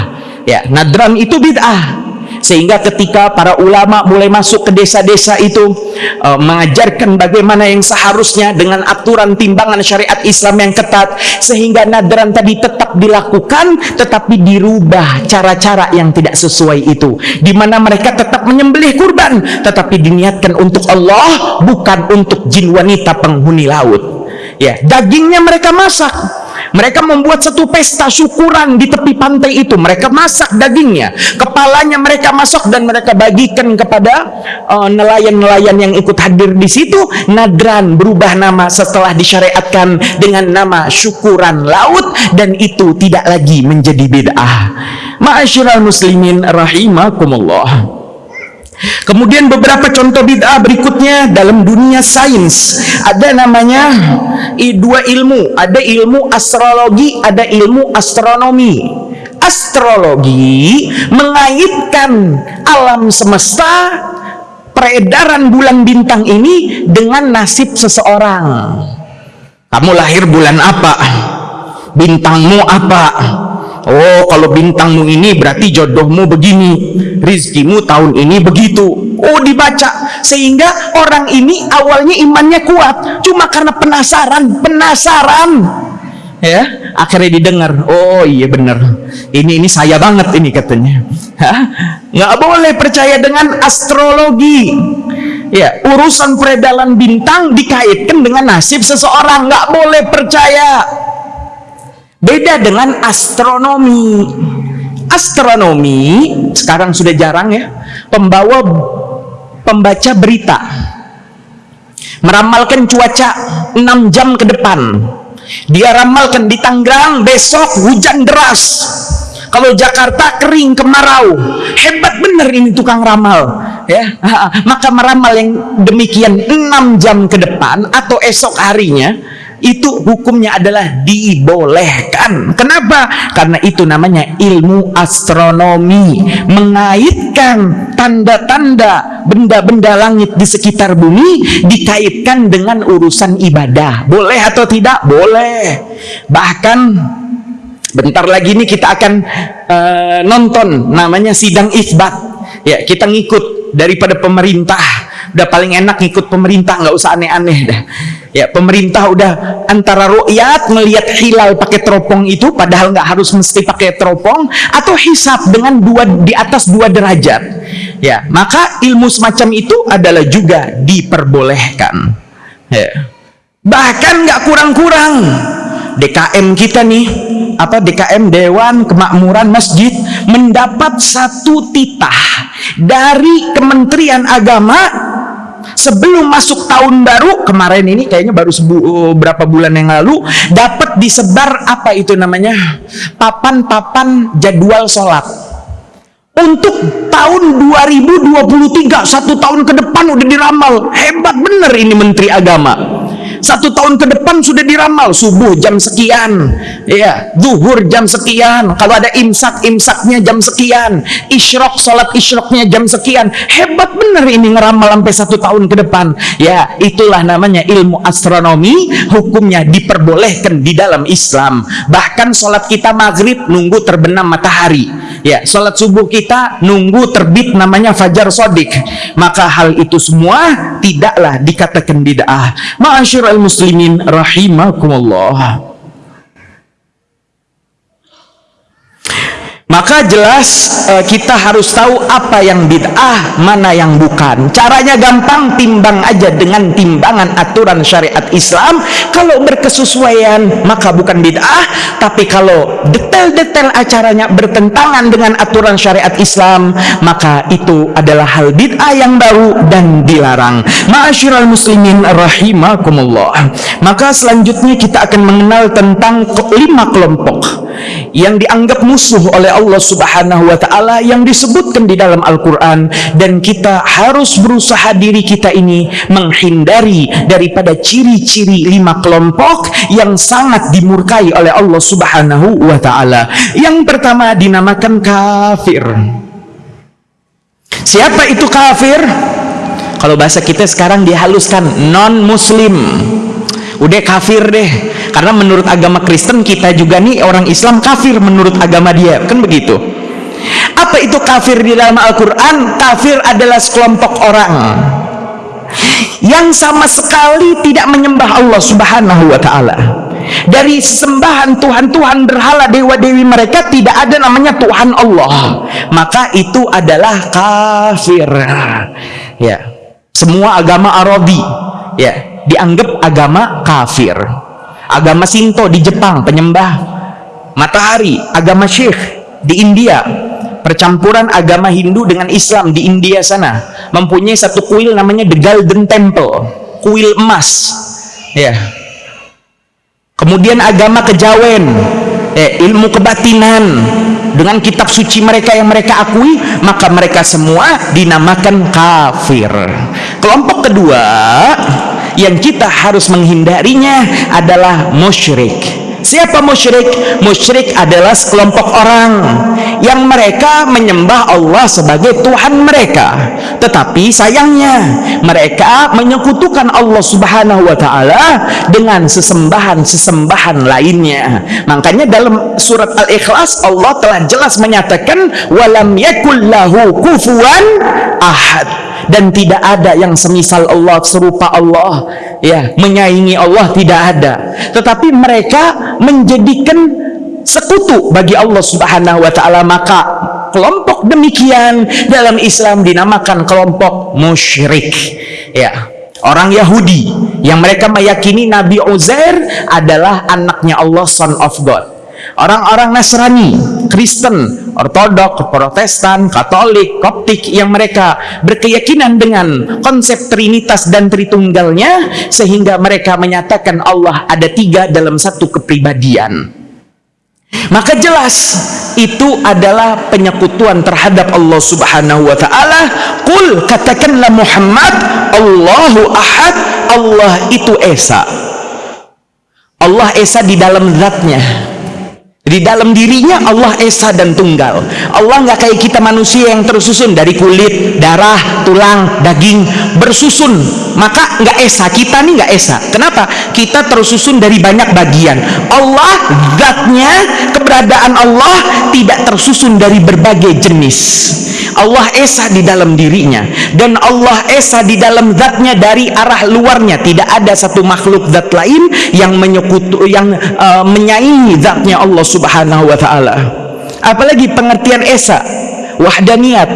Ya nadran itu bid'ah sehingga ketika para ulama mulai masuk ke desa-desa itu uh, mengajarkan bagaimana yang seharusnya dengan aturan timbangan syariat Islam yang ketat sehingga nadran tadi tetap dilakukan tetapi dirubah cara-cara yang tidak sesuai itu. Di mana mereka tetap menyembelih kurban tetapi diniatkan untuk Allah bukan untuk jin wanita penghuni laut. Ya dagingnya mereka masak mereka membuat satu pesta syukuran di tepi pantai itu. Mereka masak dagingnya. Kepalanya mereka masak dan mereka bagikan kepada uh, nelayan-nelayan uh, yang ikut hadir di situ. Nadran berubah nama setelah disyariatkan dengan nama syukuran laut dan itu tidak lagi menjadi bid'ah. Ma'asyiral muslimin rahimakumullah Kemudian beberapa contoh bid'ah berikutnya dalam dunia sains ada namanya dua ilmu, ada ilmu astrologi, ada ilmu astronomi. Astrologi mengaitkan alam semesta peredaran bulan bintang ini dengan nasib seseorang. Kamu lahir bulan apa? Bintangmu apa? Oh, kalau bintangmu ini berarti jodohmu begini, rizkimu tahun ini begitu. Oh, dibaca sehingga orang ini awalnya imannya kuat, cuma karena penasaran, penasaran. Ya, akhirnya didengar. Oh, iya benar. Ini ini saya banget ini katanya. Hah? Nggak boleh percaya dengan astrologi. Ya, urusan peredaran bintang dikaitkan dengan nasib seseorang, nggak boleh percaya. Beda dengan astronomi. Astronomi sekarang sudah jarang ya. Pembawa pembaca berita meramalkan cuaca 6 jam ke depan. Dia ramalkan di Tangerang besok hujan deras. Kalau Jakarta kering kemarau. Hebat bener ini tukang ramal, ya. [laughs] Maka meramal yang demikian 6 jam ke depan atau esok harinya itu hukumnya adalah dibolehkan. Kenapa? Karena itu namanya ilmu astronomi, mengaitkan tanda-tanda benda-benda langit di sekitar bumi dikaitkan dengan urusan ibadah. Boleh atau tidak? Boleh. Bahkan bentar lagi ini kita akan uh, nonton namanya sidang isbat. Ya, kita ngikut daripada pemerintah. Udah paling enak ngikut pemerintah, nggak usah aneh-aneh dah. Ya pemerintah udah antara rukyat melihat hilal pakai teropong itu padahal nggak harus mesti pakai teropong atau hisap dengan dua di atas dua derajat. Ya maka ilmu semacam itu adalah juga diperbolehkan. Ya. bahkan nggak kurang-kurang. DKM kita nih apa DKM Dewan Kemakmuran Masjid mendapat satu titah dari Kementerian Agama sebelum masuk tahun baru kemarin ini kayaknya baru sebu, uh, berapa bulan yang lalu dapat disebar apa itu namanya? Papan-papan jadwal sholat. Untuk tahun 2023 satu tahun ke depan udah diramal. Hebat bener ini Menteri Agama satu tahun ke depan sudah diramal subuh jam sekian. Ya zuhur jam sekian. Kalau ada imsak imsaknya jam sekian. Isyrok sholat isyroknya jam sekian. Hebat bener ini ngeramal sampai satu tahun ke depan. Ya itulah namanya ilmu astronomi. Hukumnya diperbolehkan di dalam Islam. Bahkan sholat kita maghrib nunggu terbenam matahari ya sholat subuh kita nunggu terbit namanya fajar sodik. Maka hal itu semua tidaklah dikatakan bid'ah. Ma'asyiral muslimin rahimakumullah maka jelas uh, kita harus tahu apa yang bid'ah, mana yang bukan. Caranya gampang, timbang aja dengan timbangan aturan syariat Islam. Kalau berkesesuaian, maka bukan bid'ah. Tapi kalau detail-detail acaranya bertentangan dengan aturan syariat Islam, maka itu adalah hal bid'ah yang baru dan dilarang. Ma'asyiral muslimin rahimakumullah. Maka selanjutnya kita akan mengenal tentang lima kelompok yang dianggap musuh oleh Allah Subhanahu wa taala yang disebutkan di dalam Al-Qur'an dan kita harus berusaha diri kita ini menghindari daripada ciri-ciri lima kelompok yang sangat dimurkai oleh Allah Subhanahu wa taala. Yang pertama dinamakan kafir. Siapa itu kafir? Kalau bahasa kita sekarang dihaluskan non muslim udah kafir deh. Karena menurut agama Kristen kita juga nih orang Islam kafir menurut agama dia. Kan begitu? Apa itu kafir di dalam Al-Quran? Kafir adalah sekelompok orang yang sama sekali tidak menyembah Allah subhanahu wa ta'ala. Dari sembahan Tuhan-Tuhan berhala dewa-dewi mereka tidak ada namanya Tuhan Allah. Maka itu adalah kafir. Ya. Semua agama Arabi. Ya dianggap agama kafir. Agama Sinto di Jepang penyembah. Matahari agama Syekh di India. Percampuran agama Hindu dengan Islam di India sana. Mempunyai satu kuil namanya The Golden Temple. Kuil emas. Ya. Kemudian agama kejawen. Eh, ilmu kebatinan. Dengan kitab suci mereka yang mereka akui maka mereka semua dinamakan kafir. Kelompok kedua yang kita harus menghindarinya adalah musyrik Siapa musyrik? Musyrik adalah sekelompok orang yang mereka menyembah Allah sebagai Tuhan mereka. Tetapi sayangnya mereka menyekutukan Allah Subhanahu wa taala dengan sesembahan-sesembahan lainnya. Makanya dalam surat Al-Ikhlas Allah telah jelas menyatakan walam yakul lahu kufuwan ahad dan tidak ada yang semisal Allah serupa Allah ya menyaingi Allah tidak ada. Tetapi mereka menjadikan sekutu bagi Allah Subhanahu wa taala. Maka kelompok demikian dalam Islam dinamakan kelompok musyrik ya. Orang Yahudi yang mereka meyakini Nabi Uzair adalah anaknya Allah son of God orang-orang Nasrani, Kristen, Ortodok, Protestan, Katolik, Koptik yang mereka berkeyakinan dengan konsep Trinitas dan Tritunggalnya sehingga mereka menyatakan Allah ada tiga dalam satu kepribadian. Maka jelas itu adalah penyekutuan terhadap Allah Subhanahu wa taala. Qul katakanlah Muhammad Allahu Ahad, Allah itu esa. Allah esa di dalam zatnya di dalam dirinya Allah Esa dan Tunggal. Allah nggak kayak kita manusia yang tersusun dari kulit, darah, tulang, daging bersusun. Maka nggak Esa. Kita nih nggak Esa. Kenapa? Kita tersusun dari banyak bagian. Allah zatnya, keberadaan Allah tidak tersusun dari berbagai jenis. Allah Esa di dalam dirinya dan Allah Esa di dalam zatnya dari arah luarnya. Tidak ada satu makhluk zat lain yang menyekutu yang uh, menyaingi zatnya Allah subhanahu wa ta'ala. Apalagi pengertian esa wahdaniyat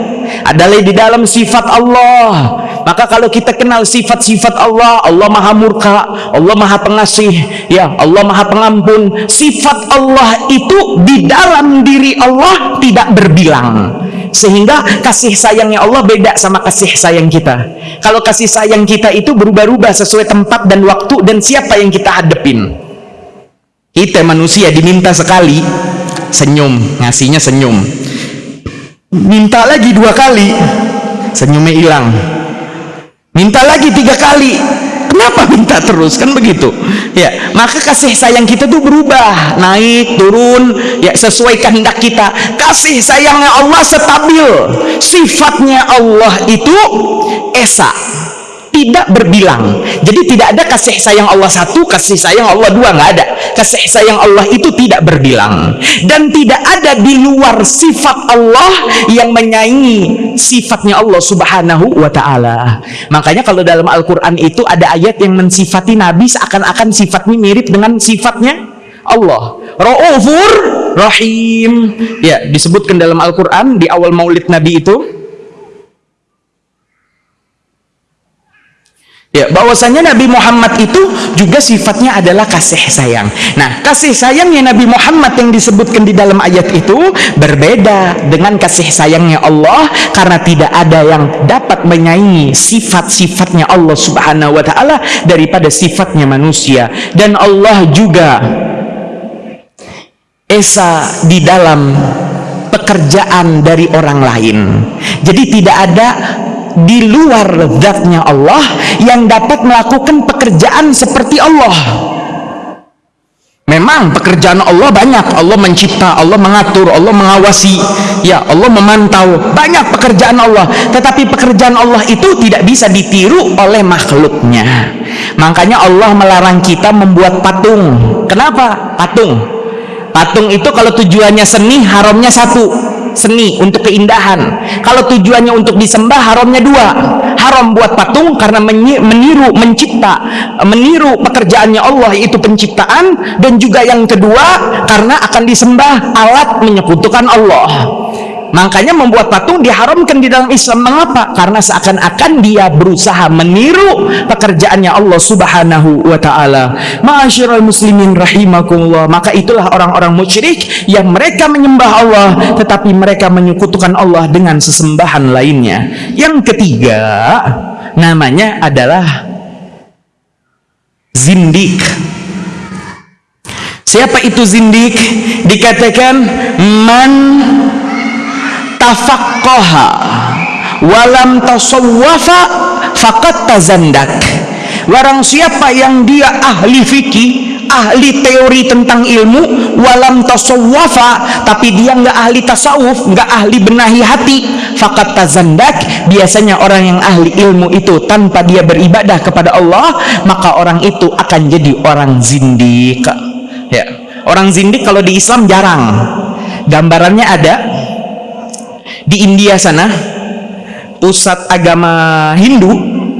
adalah di dalam sifat Allah. Maka kalau kita kenal sifat-sifat Allah Allah maha murka Allah maha pengasih ya Allah maha pengampun sifat Allah itu di dalam diri Allah tidak berbilang. Sehingga kasih sayangnya Allah beda sama kasih sayang kita. Kalau kasih sayang kita itu berubah-ubah sesuai tempat dan waktu dan siapa yang kita hadepin kita manusia diminta sekali senyum ngasihnya senyum. Minta lagi dua kali senyumnya hilang. Minta lagi tiga kali kenapa minta terus? Kan begitu. Ya maka kasih sayang kita tuh berubah naik turun. Ya sesuai kehendak kita. Kasih sayangnya Allah stabil. Sifatnya Allah itu esa tidak berbilang. Jadi tidak ada kasih sayang Allah satu kasih sayang Allah dua nggak ada. Kasih sayang Allah itu tidak berbilang. Dan tidak ada di luar sifat Allah yang menyaingi sifatnya Allah subhanahu wa ta'ala. Makanya kalau dalam Al-Quran itu ada ayat yang mensifati Nabi seakan-akan sifatnya mirip dengan sifatnya Allah. Ra'ufur rahim. Ya disebutkan dalam Al-Qur'an di awal Maulid Nabi itu Ya, bahwasanya Nabi Muhammad itu juga sifatnya adalah kasih sayang. Nah, kasih sayangnya Nabi Muhammad yang disebutkan di dalam ayat itu berbeda dengan kasih sayangnya Allah karena tidak ada yang dapat menyaingi sifat-sifatnya Allah Subhanahu wa taala daripada sifatnya manusia dan Allah juga esa di dalam pekerjaan dari orang lain. Jadi tidak ada di luar zatnya Allah yang dapat melakukan pekerjaan seperti Allah. Memang pekerjaan Allah banyak. Allah mencipta, Allah mengatur, Allah mengawasi. Ya Allah memantau. Banyak pekerjaan Allah. Tetapi pekerjaan Allah itu tidak bisa ditiru oleh makhluknya. Makanya Allah melarang kita membuat patung. Kenapa? patung. Patung itu kalau tujuannya seni haramnya satu seni untuk keindahan. Kalau tujuannya untuk disembah haramnya dua. Haram buat patung karena meniru mencipta. Meniru pekerjaannya Allah yaitu penciptaan. Dan juga yang kedua karena akan disembah alat menyekutukan Allah Makanya membuat patung diharamkan di dalam Islam. Mengapa? Karena seakan-akan dia berusaha meniru pekerjaannya Allah Subhanahu wa taala. Ma'asyiral muslimin rahimakumullah. Maka itulah orang-orang musyrik yang mereka menyembah Allah tetapi mereka menyekutukan Allah dengan sesembahan lainnya. Yang ketiga namanya adalah zindik. Siapa itu zindik? Dikatakan man tafaqqaha walam tasawwafa faqad tazandak. Warang siapa yang dia ahli fikih ahli teori tentang ilmu walam tasawwafa tapi dia nggak ahli tasawuf nggak ahli benahi hati fakat tazandak. Biasanya orang yang ahli ilmu itu tanpa dia beribadah kepada Allah maka orang itu akan jadi orang zindik ya orang zindik kalau di Islam jarang. Gambarannya ada di India sana pusat agama Hindu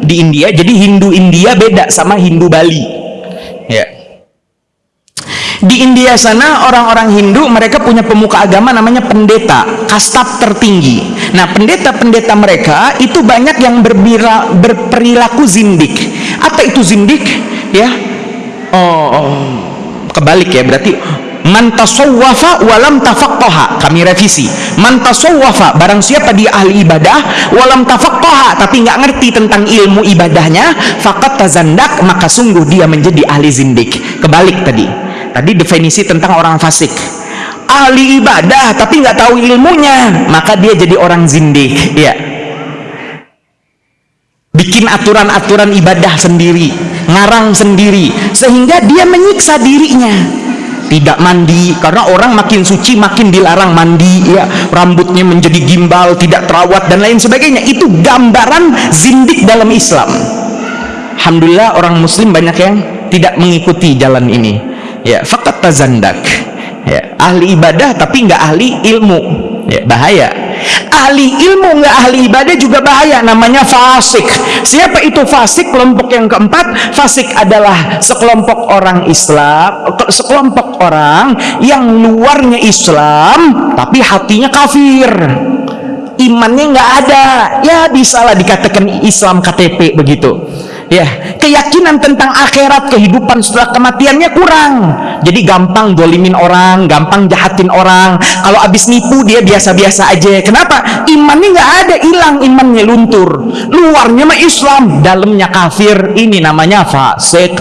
di India jadi Hindu India beda sama Hindu Bali. Ya. Di India sana orang-orang Hindu mereka punya pemuka agama namanya pendeta kasta tertinggi. Nah pendeta-pendeta mereka itu banyak yang berbira, berperilaku zindik. Apa itu zindik? Ya. Oh, oh kebalik ya berarti man tasawwafa walam tafaqqaha. Kami revisi. Man tasawwafa barang siapa dia ahli ibadah walam tafaqqaha tapi nggak ngerti tentang ilmu ibadahnya fakat tazandak maka sungguh dia menjadi ahli zindik. Kebalik tadi. Tadi definisi tentang orang fasik. Ahli ibadah tapi nggak tahu ilmunya maka dia jadi orang zindik. Ya bikin aturan-aturan ibadah sendiri ngarang sendiri sehingga dia menyiksa dirinya tidak mandi. Karena orang makin suci makin dilarang mandi ya. Rambutnya menjadi gimbal tidak terawat dan lain sebagainya. Itu gambaran zindik dalam Islam. Alhamdulillah orang muslim banyak yang tidak mengikuti jalan ini. Ya fakat tazandak. Ya ahli ibadah tapi nggak ahli ilmu. Ya bahaya ahli ilmu nggak ahli ibadah juga bahaya namanya fasik. Siapa itu fasik? Kelompok yang keempat fasik adalah sekelompok orang Islam sekelompok orang yang luarnya Islam tapi hatinya kafir. Imannya nggak ada. Ya bisalah dikatakan Islam KTP begitu ya keyakinan tentang akhirat kehidupan setelah kematiannya kurang. Jadi gampang dolimin orang gampang jahatin orang. Kalau abis nipu dia biasa-biasa aja. Kenapa? Imannya nggak ada hilang. Imannya luntur. Luarnya mah Islam dalamnya kafir. Ini namanya fasik.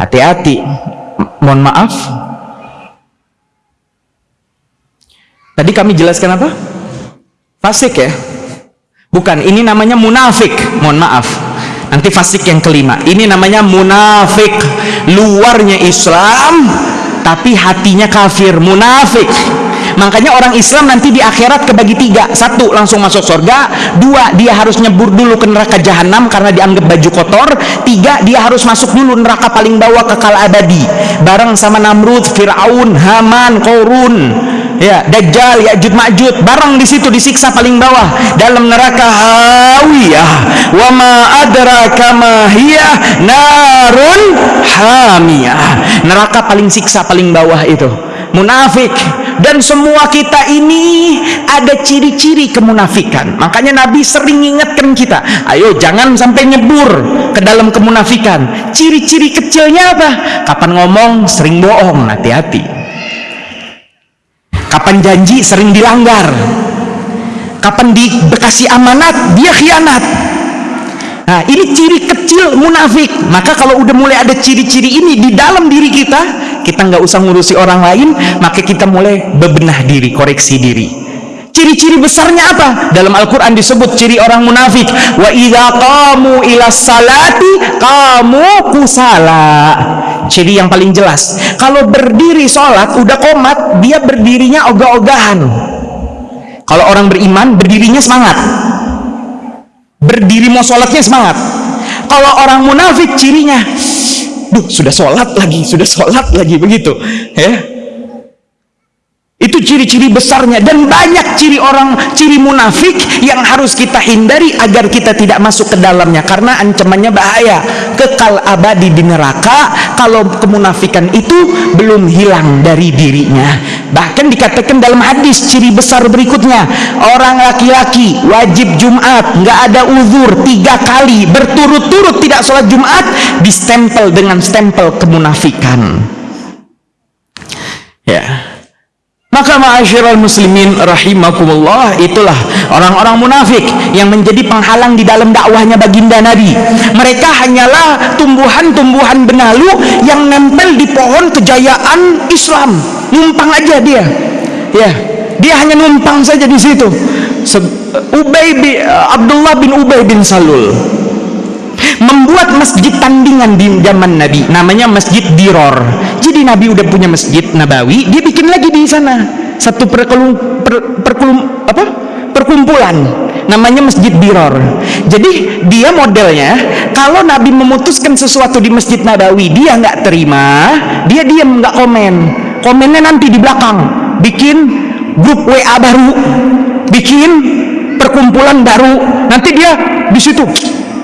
Hati-hati. Mohon maaf. Tadi kami jelaskan apa? Fasik ya? Bukan ini namanya munafik. Mohon maaf nanti fasik yang kelima. Ini namanya munafik. Luarnya Islam tapi hatinya kafir. Munafik. Makanya orang Islam nanti di akhirat kebagi tiga. Satu langsung masuk surga. Dua dia harus nyebur dulu ke neraka jahanam karena dianggap baju kotor. Tiga dia harus masuk dulu neraka paling bawah kekal abadi. Bareng sama Namrud, Fir'aun, Haman, Korun ya Dajjal Ya'juj Ma'juj barang di situ disiksa paling bawah dalam neraka hawiyah. Wa ma adraka ma hiya narun hamiyah. Neraka paling siksa paling bawah itu. Munafik. Dan semua kita ini ada ciri-ciri kemunafikan. Makanya Nabi sering ingatkan kita ayo jangan sampai nyebur ke dalam kemunafikan. Ciri-ciri kecilnya apa? Kapan ngomong sering bohong. Hati-hati kapan janji sering dilanggar kapan dikasih amanat dia khianat Nah, ini ciri kecil munafik. Maka kalau udah mulai ada ciri-ciri ini di dalam diri kita, kita nggak usah ngurusi orang lain, maka kita mulai bebenah diri, koreksi diri. Ciri-ciri besarnya apa? Dalam Al-Quran disebut ciri orang munafik. Wa idha kamu ila salati kamu kusala. Ciri yang paling jelas. Kalau berdiri sholat udah komat, dia berdirinya ogah-ogahan. Kalau orang beriman berdirinya semangat berdiri mau sholatnya semangat kalau orang munafik cirinya duh sudah sholat lagi sudah sholat lagi begitu ya ciri-ciri besarnya dan banyak ciri orang ciri munafik yang harus kita hindari agar kita tidak masuk ke dalamnya. Karena ancamannya bahaya. Kekal abadi di neraka kalau kemunafikan itu belum hilang dari dirinya. Bahkan dikatakan dalam hadis ciri besar berikutnya orang laki-laki wajib Jumat nggak ada uzur tiga kali berturut-turut tidak sholat Jumat distempel dengan stempel kemunafikan. Ya. yeah. Maka ma'asyiral muslimin rahimakumullah itulah orang-orang munafik yang menjadi penghalang di dalam dakwahnya baginda Nabi. Mereka hanyalah tumbuhan-tumbuhan benalu yang nempel di pohon kejayaan Islam. Numpang aja dia. Ya, dia hanya numpang saja di situ. Ubay bin, Abdullah bin Ubay bin Salul membuat masjid tandingan di zaman Nabi namanya Masjid Diror. Jadi Nabi udah punya Masjid Nabawi dia bikin lagi di sana. Satu perkelum, per, perkelum, apa? perkumpulan namanya Masjid Diror. Jadi dia modelnya kalau Nabi memutuskan sesuatu di Masjid Nabawi dia nggak terima dia diam nggak komen. Komennya nanti di belakang. Bikin grup WA baru. Bikin perkumpulan baru. Nanti dia di situ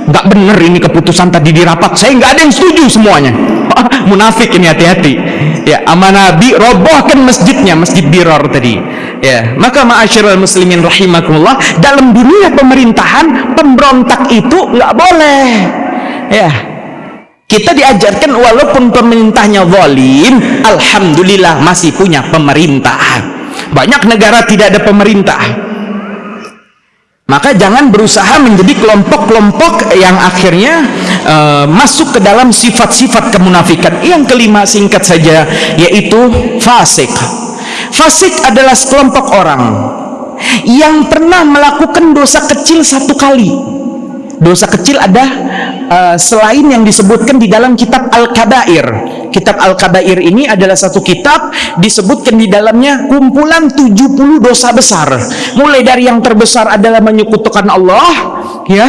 nggak bener ini keputusan tadi di rapat. Saya nggak ada yang setuju semuanya. Munafik ini hati-hati. Ya ama nabi robohkan masjidnya masjid biror tadi. Ya maka ma'asyiral muslimin rahimakumullah dalam dunia pemerintahan pemberontak itu nggak boleh. Ya kita diajarkan walaupun pemerintahnya zalim alhamdulillah masih punya pemerintah banyak negara tidak ada pemerintah maka jangan berusaha menjadi kelompok-kelompok yang akhirnya uh, masuk ke dalam sifat-sifat kemunafikan. Yang kelima singkat saja yaitu fasik. Fasik adalah sekelompok orang yang pernah melakukan dosa kecil satu kali. Dosa kecil ada uh, selain yang disebutkan di dalam kitab Al-Kabair kitab Al-Kabair ini adalah satu kitab disebutkan di dalamnya kumpulan 70 dosa besar. Mulai dari yang terbesar adalah menyekutukan Allah ya.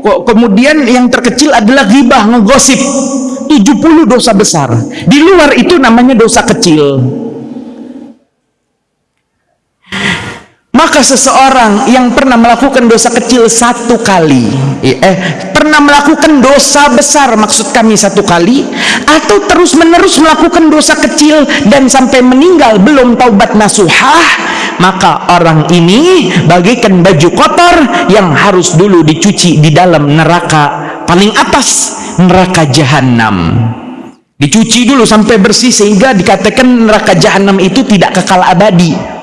Kemudian yang terkecil adalah ghibah ngegosip. 70 dosa besar. Di luar itu namanya dosa kecil maka seseorang yang pernah melakukan dosa kecil satu kali eh pernah melakukan dosa besar maksud kami satu kali atau terus menerus melakukan dosa kecil dan sampai meninggal belum taubat nasuhah maka orang ini bagikan baju kotor yang harus dulu dicuci di dalam neraka paling atas neraka jahanam dicuci dulu sampai bersih sehingga dikatakan neraka jahanam itu tidak kekal abadi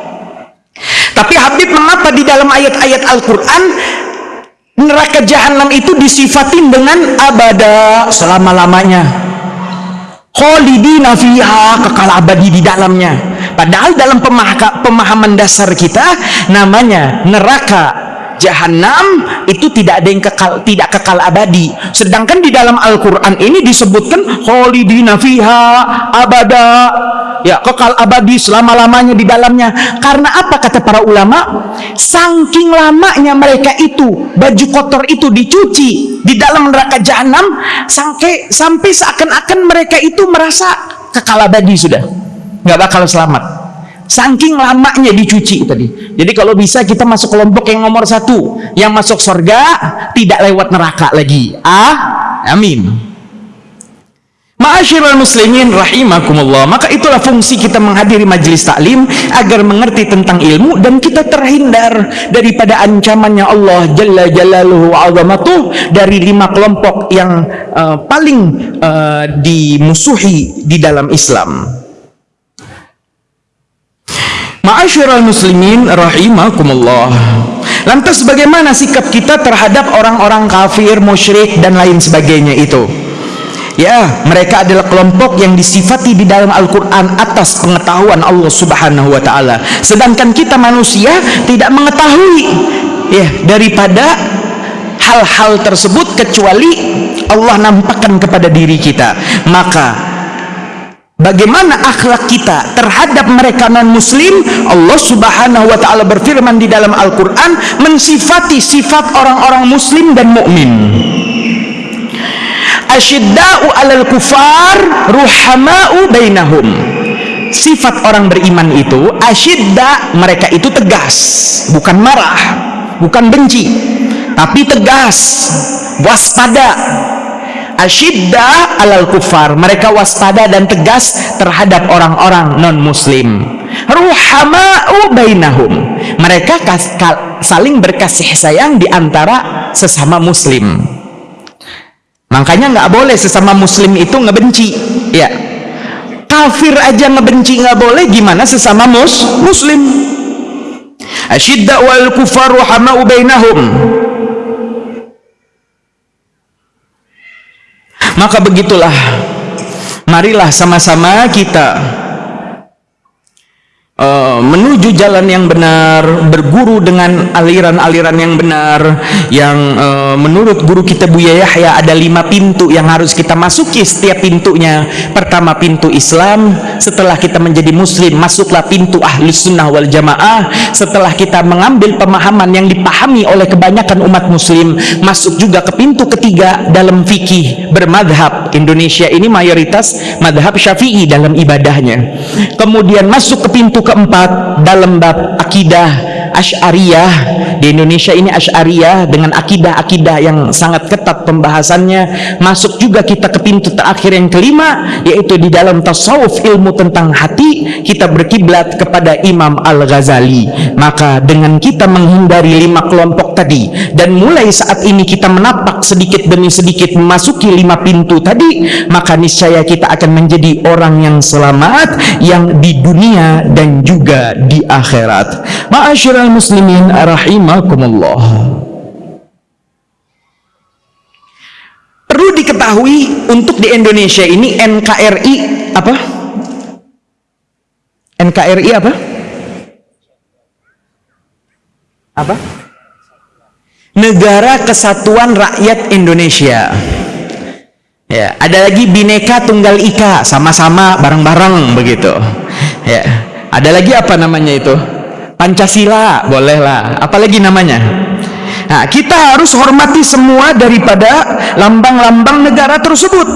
tapi Habib mengapa di dalam ayat-ayat Al-Quran neraka jahanam itu disifatin dengan abada selama-lamanya. Khalidina fiha kekal abadi di dalamnya. Padahal dalam pemahaman dasar kita namanya neraka jahanam itu tidak ada yang kekal tidak kekal abadi. Sedangkan di dalam Al-Qur'an ini disebutkan khalidina fiha abada. Ya kekal abadi selama-lamanya di dalamnya. Karena apa kata para ulama? Saking lamanya mereka itu baju kotor itu dicuci di dalam neraka jahanam sampai sampai seakan-akan mereka itu merasa kekal abadi sudah. Nggak bakal selamat Saking lamanya dicuci tadi. Jadi kalau bisa kita masuk kelompok yang nomor satu, yang masuk surga tidak lewat neraka lagi. Ah, amin. Ma'asyiral muslimin rahimakumullah. Maka itulah fungsi kita menghadiri majelis taklim agar mengerti tentang ilmu dan kita terhindar daripada ancamannya Allah Jalla Jalaluhu azamatuh dari lima kelompok yang uh, paling uh, dimusuhi di dalam Islam. Ma'asyiral muslimin rahimakumullah. Lantas bagaimana sikap kita terhadap orang-orang kafir, musyrik dan lain sebagainya itu? Ya, mereka adalah kelompok yang disifati di dalam Al-Qur'an atas pengetahuan Allah Subhanahu wa taala. Sedangkan kita manusia tidak mengetahui ya daripada hal-hal tersebut kecuali Allah nampakkan kepada diri kita. Maka Bagaimana akhlak kita terhadap mereka non muslim Allah subhanahu wa ta'ala berfirman di dalam Al-Quran mensifati sifat orang-orang muslim dan mukmin. Asyidda'u alal kufar ruhama'u bainahum. Sifat orang beriman itu Asyidda mereka itu tegas Bukan marah Bukan benci Tapi tegas Waspada asyidda alal kufar. Mereka waspada dan tegas terhadap orang-orang non muslim ruhama'u bainahum. Mereka saling berkasih sayang di antara sesama muslim. Makanya nggak boleh sesama muslim itu ngebenci ya. Kafir aja ngebenci nggak boleh gimana sesama mus muslim? Asyidda wal kufar ruhama'u bainahum maka begitulah marilah sama-sama kita uh, menuju jalan yang benar, berguru dengan aliran-aliran yang benar, yang uh, menurut guru kita Buya Yahya ada lima pintu yang harus kita masuki setiap pintunya. Pertama pintu Islam, setelah kita menjadi Muslim masuklah pintu ahli sunnah wal jamaah. Setelah kita mengambil pemahaman yang dipahami oleh kebanyakan umat Muslim, masuk juga ke pintu ketiga dalam fikih bermadhab. Indonesia ini mayoritas madhab syafi'i dalam ibadahnya. Kemudian masuk ke pintu keempat dalam bab akidah Asy'ariyah di Indonesia ini Asy'ariyah dengan akidah-akidah yang sangat ketat pembahasannya. Masuk juga kita ke pintu terakhir yang kelima yaitu di dalam tasawuf ilmu tentang hati kita berkiblat kepada Imam Al-Ghazali. Maka dengan kita menghindari lima kelompok tadi dan mulai saat ini kita menapak sedikit demi sedikit memasuki lima pintu tadi maka niscaya kita akan menjadi orang yang selamat yang di dunia dan juga di akhirat. Ma'asyiral muslimin rahimakumullah. Perlu diketahui untuk di Indonesia ini NKRI apa? NKRI apa? Apa? Negara Kesatuan Rakyat Indonesia. Ya ada lagi Bineka Tunggal Ika sama-sama bareng-bareng begitu. Ya ada lagi apa namanya itu Pancasila bolehlah. Apalagi namanya? Nah kita harus hormati semua daripada lambang-lambang negara tersebut.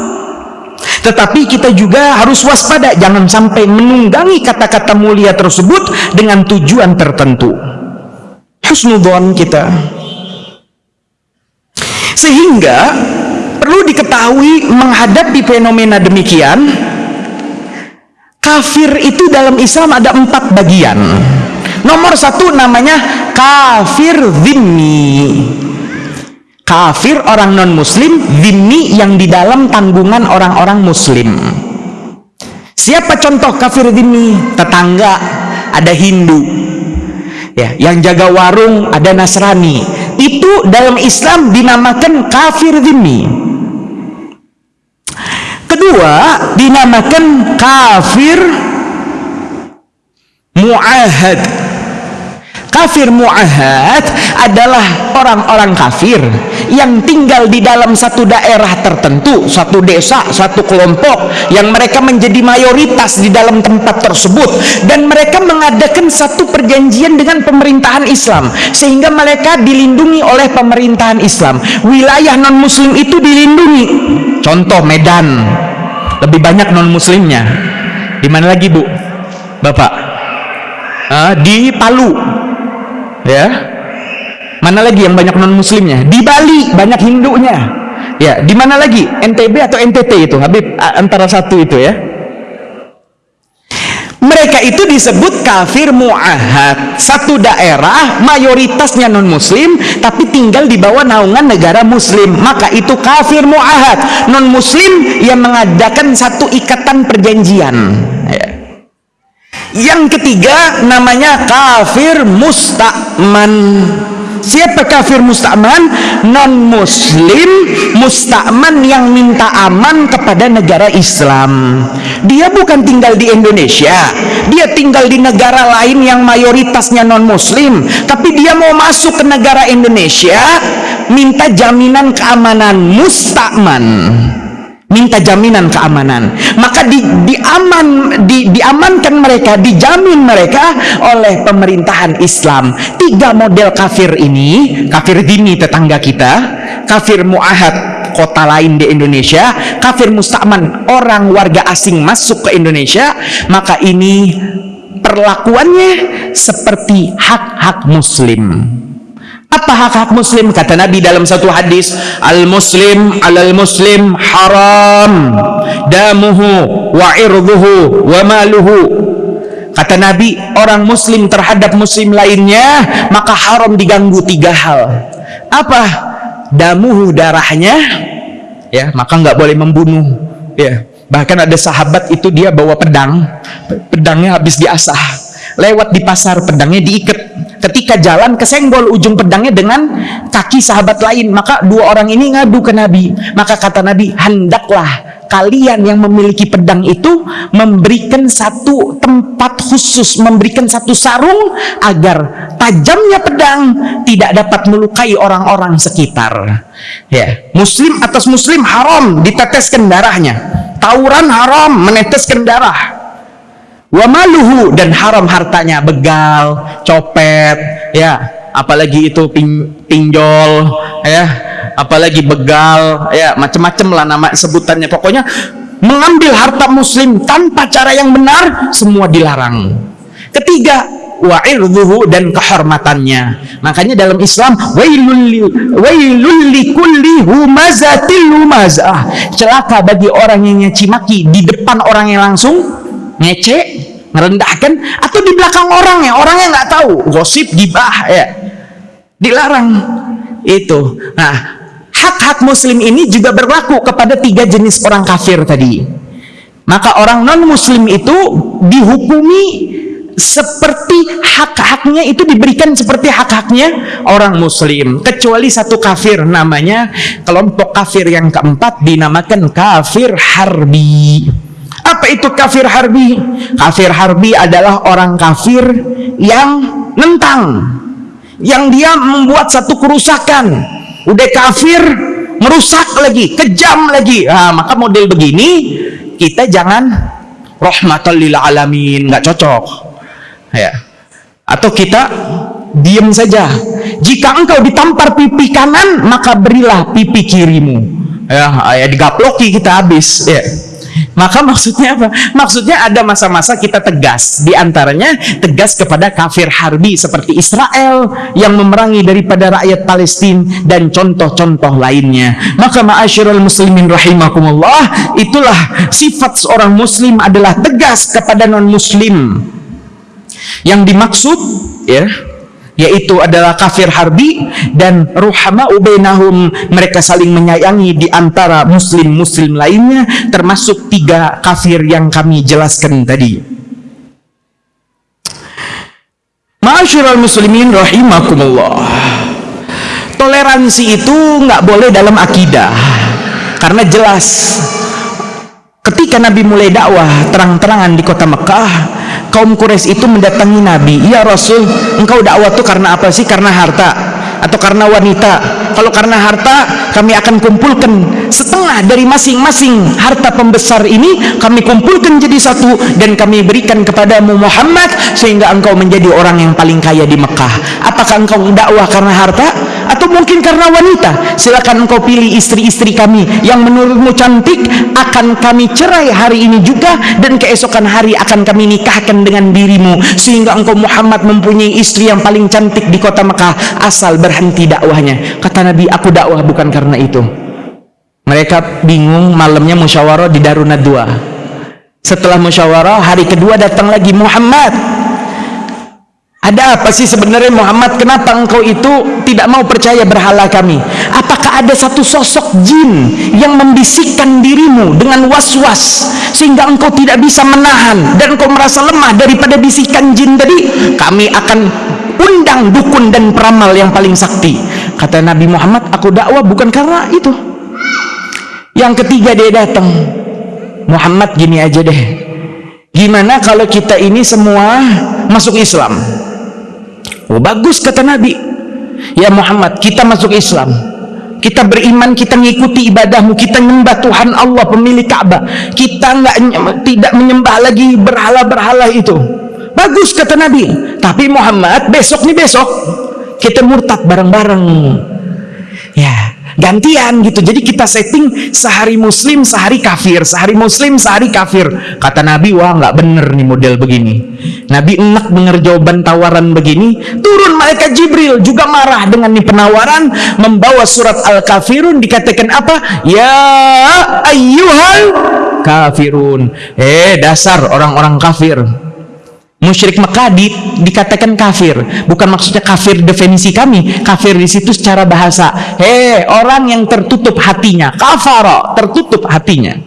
Tetapi kita juga harus waspada jangan sampai menunggangi kata-kata mulia tersebut dengan tujuan tertentu. Husnudon kita. Sehingga perlu diketahui menghadapi fenomena demikian kafir itu dalam Islam ada empat bagian nomor satu namanya kafir zimmi. Kafir orang non muslim zimmi yang di dalam tanggungan orang-orang muslim. Siapa contoh kafir zimmi? Tetangga ada Hindu. Ya yang jaga warung ada Nasrani. Itu dalam Islam dinamakan kafir dhimmi kedua dinamakan kafir mu'ahad kafir mu'ahad adalah orang-orang kafir yang tinggal di dalam satu daerah tertentu satu desa, satu kelompok yang mereka menjadi mayoritas di dalam tempat tersebut. Dan mereka mengadakan satu perjanjian dengan pemerintahan Islam sehingga mereka dilindungi oleh pemerintahan Islam. Wilayah non muslim itu dilindungi. Contoh Medan. Lebih banyak non muslimnya di mana lagi bu? Bapak? uh, di Palu ya. Mana lagi yang banyak non muslimnya di Bali banyak Hindunya. Ya di mana lagi? NTB atau NTT itu Habib? Antara satu itu ya. Mereka itu disebut kafir mu'ahad. Satu daerah mayoritasnya non muslim tapi tinggal di bawah naungan negara muslim. Maka itu kafir mu'ahad. Non muslim yang mengadakan satu ikatan perjanjian. Ya. Yang ketiga namanya kafir musta'man. Siapa kafir musta'man? Non muslim musta'man yang minta aman kepada negara Islam. Dia bukan tinggal di Indonesia. Dia tinggal di negara lain yang mayoritasnya non muslim tapi dia mau masuk ke negara Indonesia minta jaminan keamanan musta'man minta jaminan keamanan. Maka di, diaman di, diamankan mereka dijamin mereka oleh pemerintahan Islam. Tiga model kafir ini kafir dini tetangga kita kafir muahad kota lain di Indonesia kafir musta'man orang warga asing masuk ke Indonesia maka ini perlakuannya seperti hak-hak muslim apa hak-hak muslim? Kata Nabi dalam satu hadis, Al-muslim alal muslim haram damuhu wa irduhu wa maluhu. Kata Nabi, orang muslim terhadap muslim lainnya, maka haram diganggu tiga hal. Apa? Damuhu darahnya, ya, maka nggak boleh membunuh. Ya, bahkan ada sahabat itu dia bawa pedang, pedangnya habis diasah. Lewat di pasar pedangnya diikat. Ketika jalan kesenggol ujung pedangnya dengan kaki sahabat lain maka dua orang ini ngadu ke Nabi. Maka kata Nabi hendaklah kalian yang memiliki pedang itu memberikan satu tempat khusus memberikan satu sarung agar tajamnya pedang tidak dapat melukai orang-orang sekitar. Ya muslim atas muslim haram diteteskan darahnya. Tawuran haram meneteskan darah wa maluhu dan haram hartanya begal copet ya apalagi itu pin, pinjol ya apalagi begal ya macam-macam lah nama sebutannya. Pokoknya mengambil harta muslim tanpa cara yang benar semua dilarang. Ketiga wa'irduhu dan kehormatannya. Makanya dalam Islam wailul humazatil humazah celaka bagi orang yang nyaci maki di depan orang yang langsung ngece merendahkan atau di belakang orangnya orangnya nggak tahu. Gosip gibah ya. Dilarang. Itu. Nah hak-hak muslim ini juga berlaku kepada tiga jenis orang kafir tadi. Maka orang non muslim itu dihukumi seperti hak-haknya itu diberikan seperti hak-haknya orang muslim. Kecuali satu kafir namanya kelompok kafir yang keempat dinamakan kafir harbi apa itu kafir harbi? Kafir harbi adalah orang kafir yang nentang. Yang dia membuat satu kerusakan. Udah kafir, merusak lagi, kejam lagi. Nah, maka model begini, kita jangan rahmatan lil alamin. Nggak cocok. Ya. Atau kita diam saja. Jika engkau ditampar pipi kanan, maka berilah pipi kirimu. Ya, ya digaploki kita habis. Ya maka maksudnya apa? Maksudnya ada masa-masa kita tegas. Di antaranya tegas kepada kafir harbi seperti Israel yang memerangi daripada rakyat Palestina dan contoh-contoh lainnya. Maka ma'asyiral muslimin rahimakumullah, itulah sifat seorang muslim adalah tegas kepada non-muslim. Yang dimaksud ya yaitu adalah kafir harbi dan ruhama ubainahum mereka saling menyayangi di antara muslim-muslim lainnya termasuk tiga kafir yang kami jelaskan tadi. Ma'asyiral muslimin rahimakumullah. Toleransi itu nggak boleh dalam akidah karena jelas ketika Nabi mulai dakwah terang-terangan di kota Mekah kaum Quraisy itu mendatangi Nabi ya Rasul engkau dakwah itu karena apa sih? Karena harta atau karena wanita? Kalau karena harta kami akan kumpulkan setengah dari masing-masing harta pembesar ini kami kumpulkan jadi satu dan kami berikan kepadamu Muhammad sehingga engkau menjadi orang yang paling kaya di Mekah. Apakah engkau dakwah karena harta atau mungkin karena wanita. Silakan engkau pilih istri-istri kami yang menurutmu cantik akan kami cerai hari ini juga dan keesokan hari akan kami nikahkan dengan dirimu. Sehingga engkau Muhammad mempunyai istri yang paling cantik di kota Mekah asal berhenti dakwahnya. Kata Nabi aku dakwah bukan karena itu. Mereka bingung malamnya musyawarah di Darun Nadwa setelah musyawarah hari kedua datang lagi Muhammad ada apa sih sebenarnya Muhammad? Kenapa engkau itu tidak mau percaya berhala kami? Apakah ada satu sosok jin yang membisikkan dirimu dengan was-was sehingga engkau tidak bisa menahan dan engkau merasa lemah daripada bisikan jin tadi? Kami akan undang dukun dan peramal yang paling sakti. Kata Nabi Muhammad, aku dakwah bukan karena itu. Yang ketiga dia datang. Muhammad gini aja deh. Gimana kalau kita ini semua masuk Islam? Oh, bagus kata Nabi. Ya Muhammad, kita masuk Islam. Kita beriman, kita mengikuti ibadahmu, kita menyembah Tuhan Allah pemilik Ka'bah. Kita enggak tidak menyembah lagi berhala-berhala itu. Bagus kata Nabi. Tapi Muhammad, besok nih besok kita murtad bareng-bareng. Ya, gantian gitu. Jadi kita setting sehari muslim sehari kafir. Sehari muslim sehari kafir. Kata Nabi wah nggak bener nih model begini. Nabi enak dengar jawaban tawaran begini. Turun malaikat Jibril juga marah dengan nih penawaran membawa surat Al-Kafirun. Dikatakan apa? Ya ayyuhal kafirun. Eh dasar orang-orang kafir musyrik Mekah di, dikatakan kafir. Bukan maksudnya kafir definisi kami kafir di situ secara bahasa. Hei orang yang tertutup hatinya kafara tertutup hatinya.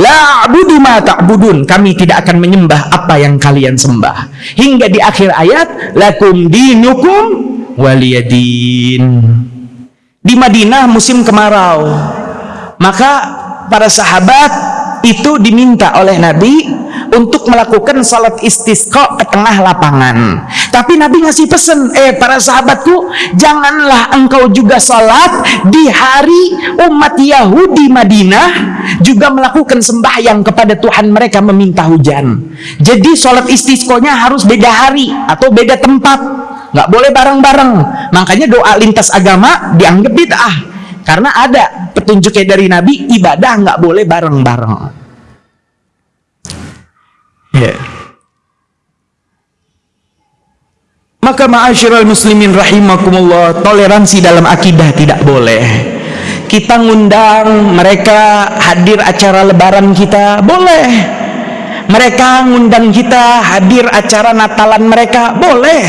La abudu ma ta'budun. Kami tidak akan menyembah apa yang kalian sembah. Hingga di akhir ayat lakum dinukum waliyadin. Di Madinah musim kemarau. Maka para sahabat itu diminta oleh Nabi untuk melakukan salat istisqa ke tengah lapangan. Tapi Nabi ngasih pesen eh para sahabatku janganlah engkau juga salat di hari umat Yahudi Madinah juga melakukan sembahyang kepada Tuhan mereka meminta hujan. Jadi salat istisqonya harus beda hari atau beda tempat. Nggak boleh bareng-bareng. Makanya doa lintas agama dianggap bid'ah. Karena ada petunjuknya dari Nabi ibadah nggak boleh bareng-bareng Ya. Maka ma'asyiral muslimin rahimakumullah, toleransi dalam akidah tidak boleh. Kita ngundang mereka hadir acara lebaran kita, boleh. Mereka ngundang kita hadir acara Natalan mereka, boleh.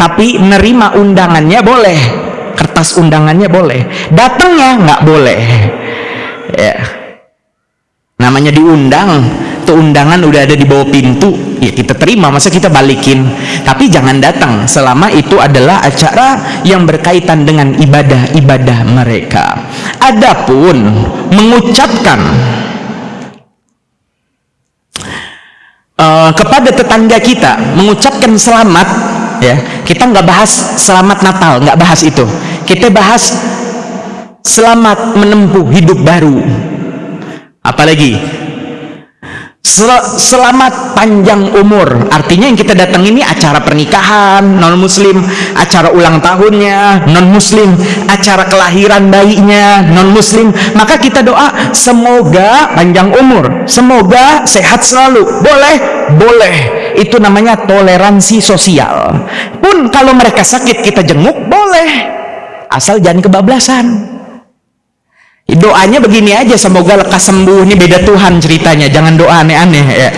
Tapi nerima undangannya boleh. Kertas undangannya boleh. Datangnya nggak boleh. Ya. Namanya diundang, itu undangan udah ada di bawah pintu ya kita terima masa kita balikin? Tapi jangan datang selama itu adalah acara yang berkaitan dengan ibadah-ibadah mereka. Adapun mengucapkan uh, kepada tetangga kita mengucapkan selamat ya kita nggak bahas selamat Natal nggak bahas itu. Kita bahas selamat menempuh hidup baru. Apalagi Sel selamat panjang umur. Artinya yang kita datang ini acara pernikahan non muslim acara ulang tahunnya non muslim acara kelahiran bayinya non muslim maka kita doa semoga panjang umur semoga sehat selalu. Boleh? Boleh. Itu namanya toleransi sosial. Pun kalau mereka sakit kita jenguk boleh. Asal jangan kebablasan doanya begini aja semoga lekas sembuh. Ini beda Tuhan ceritanya jangan doa aneh-aneh ya.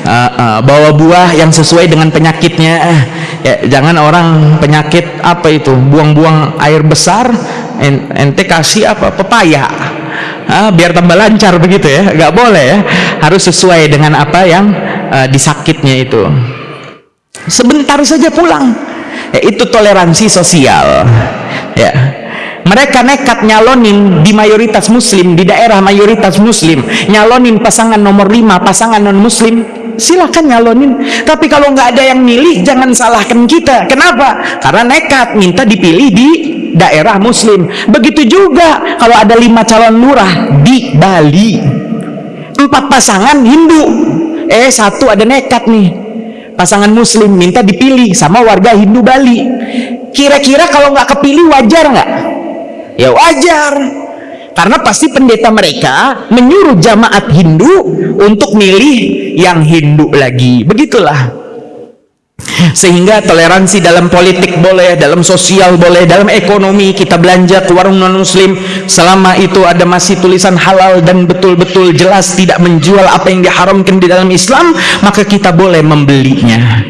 Uh, uh, bawa buah yang sesuai dengan penyakitnya. Uh, ya, jangan orang penyakit apa itu buang-buang air besar ente kasih apa pepaya. Uh, biar tambah lancar begitu ya. Nggak boleh ya. Harus sesuai dengan apa yang uh, disakitnya itu. Sebentar saja pulang. Ya, itu toleransi sosial. Ya mereka nekat nyalonin di mayoritas muslim di daerah mayoritas muslim. Nyalonin pasangan nomor 5 pasangan non muslim silahkan nyalonin. Tapi kalau nggak ada yang milih jangan salahkan kita. Kenapa? Karena nekat minta dipilih di daerah muslim. Begitu juga kalau ada lima calon lurah di Bali. Empat pasangan Hindu. Eh satu ada nekat nih. Pasangan muslim minta dipilih sama warga Hindu Bali. Kira-kira kalau nggak kepilih wajar nggak ya wajar. Karena pasti pendeta mereka menyuruh jamaat Hindu untuk milih yang Hindu lagi. Begitulah. Sehingga toleransi dalam politik boleh, dalam sosial boleh, dalam ekonomi kita belanja ke warung non muslim selama itu ada masih tulisan halal dan betul-betul jelas tidak menjual apa yang diharamkan di dalam Islam maka kita boleh membelinya.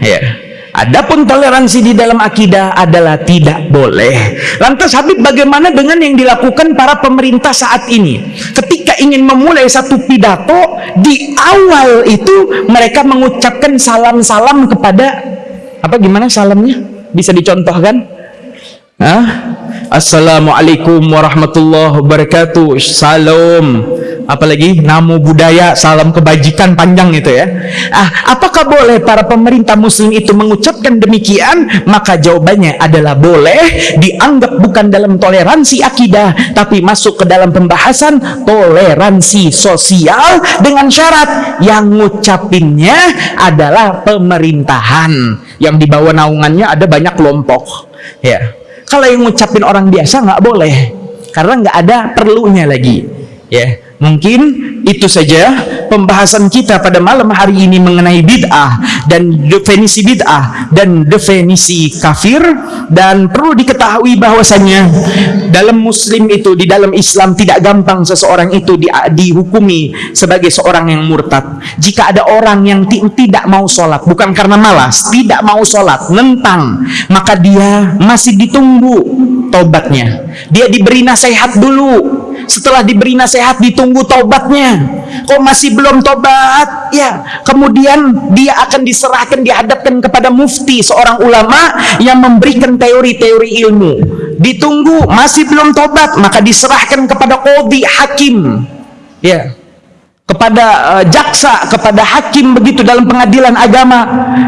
Ya Adapun toleransi di dalam akidah adalah tidak boleh. Lantas Habib bagaimana dengan yang dilakukan para pemerintah saat ini? Ketika ingin memulai satu pidato, di awal itu mereka mengucapkan salam-salam kepada apa gimana salamnya? Bisa dicontohkan? Hah? Assalamualaikum warahmatullahi wabarakatuh. Salam. Apalagi namo budaya salam kebajikan panjang itu ya. Ah apakah boleh para pemerintah muslim itu mengucapkan demikian? Maka jawabannya adalah boleh. Dianggap bukan dalam toleransi akidah tapi masuk ke dalam pembahasan toleransi sosial dengan syarat yang ngucapinnya adalah pemerintahan. Yang di bawah naungannya ada banyak kelompok. Ya kalau yang ngucapin orang biasa nggak boleh karena nggak ada perlunya lagi ya Mungkin itu saja pembahasan kita pada malam hari ini mengenai bid'ah dan definisi bid'ah dan definisi kafir dan perlu diketahui bahwasanya dalam muslim itu di dalam Islam tidak gampang seseorang itu di, dihukumi sebagai seorang yang murtad. Jika ada orang yang tidak mau sholat bukan karena malas, tidak mau sholat, nentang, maka dia masih ditunggu tobatnya. Dia diberi nasihat dulu. Setelah diberi nasihat ditunggu tobatnya kok masih belum tobat ya kemudian dia akan diserahkan dihadapkan kepada mufti seorang ulama yang memberikan teori-teori ilmu. Ditunggu masih belum tobat maka diserahkan kepada kodi hakim. Ya kepada uh, jaksa, kepada hakim begitu dalam pengadilan agama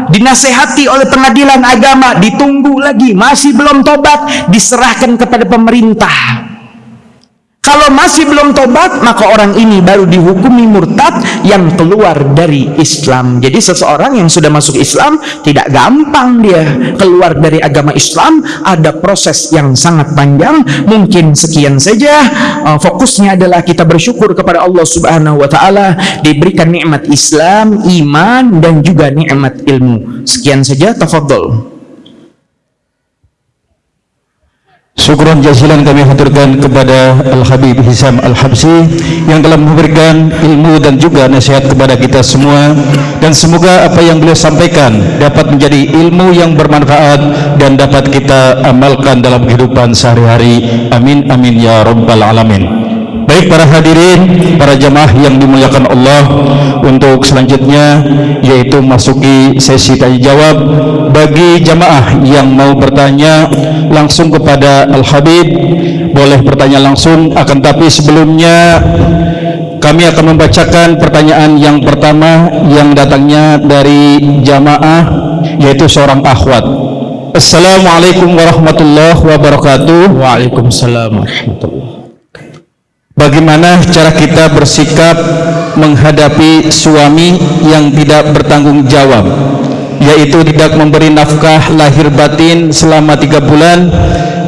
dinasehati oleh pengadilan agama ditunggu lagi masih belum tobat diserahkan kepada pemerintah kalau masih belum tobat, maka orang ini baru dihukumi murtad yang keluar dari Islam. Jadi seseorang yang sudah masuk Islam tidak gampang dia keluar dari agama Islam. Ada proses yang sangat panjang. Mungkin sekian saja. Uh, fokusnya adalah kita bersyukur kepada Allah Subhanahu wa taala diberikan nikmat Islam, iman dan juga nikmat ilmu. Sekian saja, tafadhol. Syukuran jazilan kami haturkan kepada Al-Habib Hisam Al-Habsi yang telah memberikan ilmu dan juga nasihat kepada kita semua dan semoga apa yang beliau sampaikan dapat menjadi ilmu yang bermanfaat dan dapat kita amalkan dalam kehidupan sehari-hari. Amin amin ya rabbal alamin. Baik para hadirin, para jamaah yang dimuliakan Allah Untuk selanjutnya yaitu masuki sesi tanya jawab Bagi jamaah yang mau bertanya langsung kepada Al-Habib Boleh bertanya langsung akan tapi sebelumnya kami akan membacakan pertanyaan yang pertama yang datangnya dari jamaah yaitu seorang akhwat. Assalamualaikum warahmatullahi wabarakatuh. Waalaikumsalam warahmatullahi Bagaimana cara kita bersikap menghadapi suami yang tidak bertanggung jawab yaitu tidak memberi nafkah lahir batin selama tiga bulan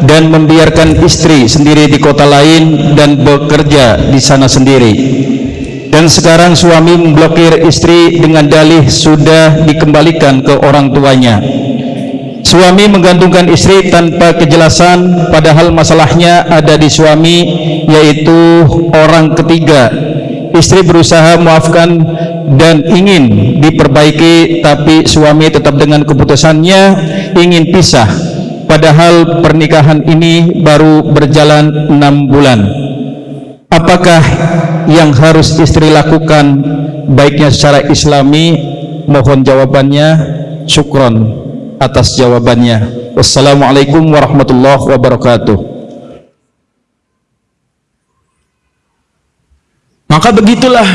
dan membiarkan istri sendiri di kota lain dan bekerja di sana sendiri. Dan sekarang suami memblokir istri dengan dalih sudah dikembalikan ke orang tuanya Suami menggantungkan istri tanpa kejelasan padahal masalahnya ada di suami yaitu orang ketiga. Istri berusaha memaafkan dan ingin diperbaiki tapi suami tetap dengan keputusannya ingin pisah. Padahal pernikahan ini baru berjalan enam bulan. Apakah yang harus istri lakukan baiknya secara islami? Mohon jawabannya. Syukron atas jawabannya. Wassalamualaikum warahmatullahi wabarakatuh. Maka begitulah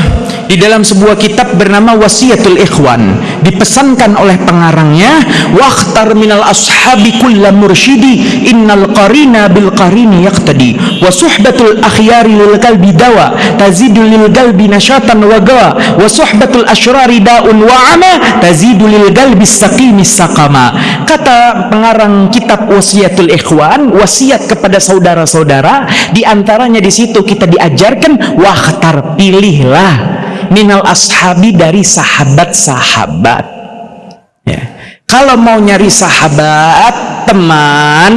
di dalam sebuah kitab bernama Wasiatul Ikhwan dipesankan oleh pengarangnya waqtar minal ashabi kulla mursyidi innal qarina bil qarini yaqtadi wa suhbatul akhyari lil qalbi dawa tazidu lil qalbi nashatan wa gawa wa suhbatul asyrari daun wa ama tazidu lil qalbi saqimi saqama. Kata pengarang kitab Wasiatul Ikhwan wasiat kepada saudara-saudara di antaranya di situ kita diajarkan waqtar pilihlah minal ashabi dari sahabat-sahabat. Ya. kalau mau nyari sahabat teman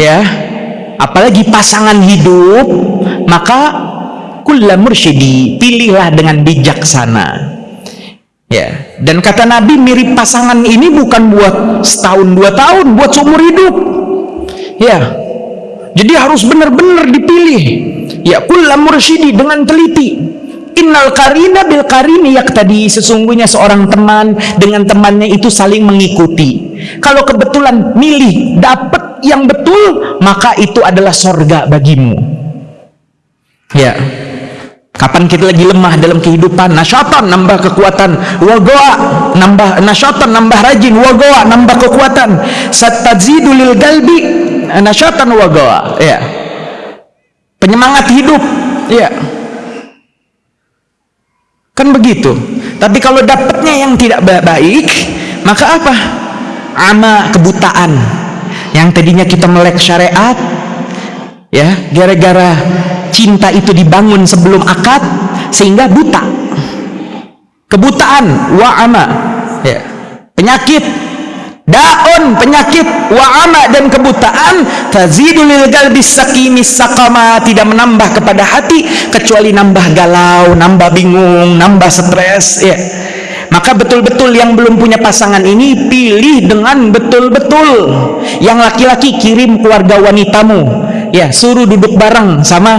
ya apalagi pasangan hidup maka kulla mursyidi pilihlah dengan bijaksana. Ya. Dan kata Nabi mirip pasangan ini bukan buat setahun dua tahun buat seumur hidup. Ya jadi harus benar-benar dipilih. Ya kulla mursyidi dengan teliti. Innal karina bil karini yak tadi sesungguhnya seorang teman dengan temannya itu saling mengikuti. Kalau kebetulan milih dapat yang betul maka itu adalah sorga bagimu. Ya. Kapan kita lagi lemah dalam kehidupan? Nasyatan nambah kekuatan wagoa nambah nasyatan nambah rajin wagoa nambah kekuatan. Satazidu lil galbi nasyatan wagoa ya penyemangat hidup. Ya kan begitu. Tapi kalau dapatnya yang tidak baik maka apa? Ama kebutaan. Yang tadinya kita melek syariat ya gara-gara cinta itu dibangun sebelum akad sehingga buta. Kebutaan wa ama. Ya penyakit daun penyakit wa'ama dan kebutaan tazidulil galbis sakimis sakama tidak menambah kepada hati kecuali nambah galau nambah bingung nambah stres ya. Maka betul-betul yang belum punya pasangan ini pilih dengan betul-betul. Yang laki-laki kirim keluarga wanitamu ya suruh duduk bareng sama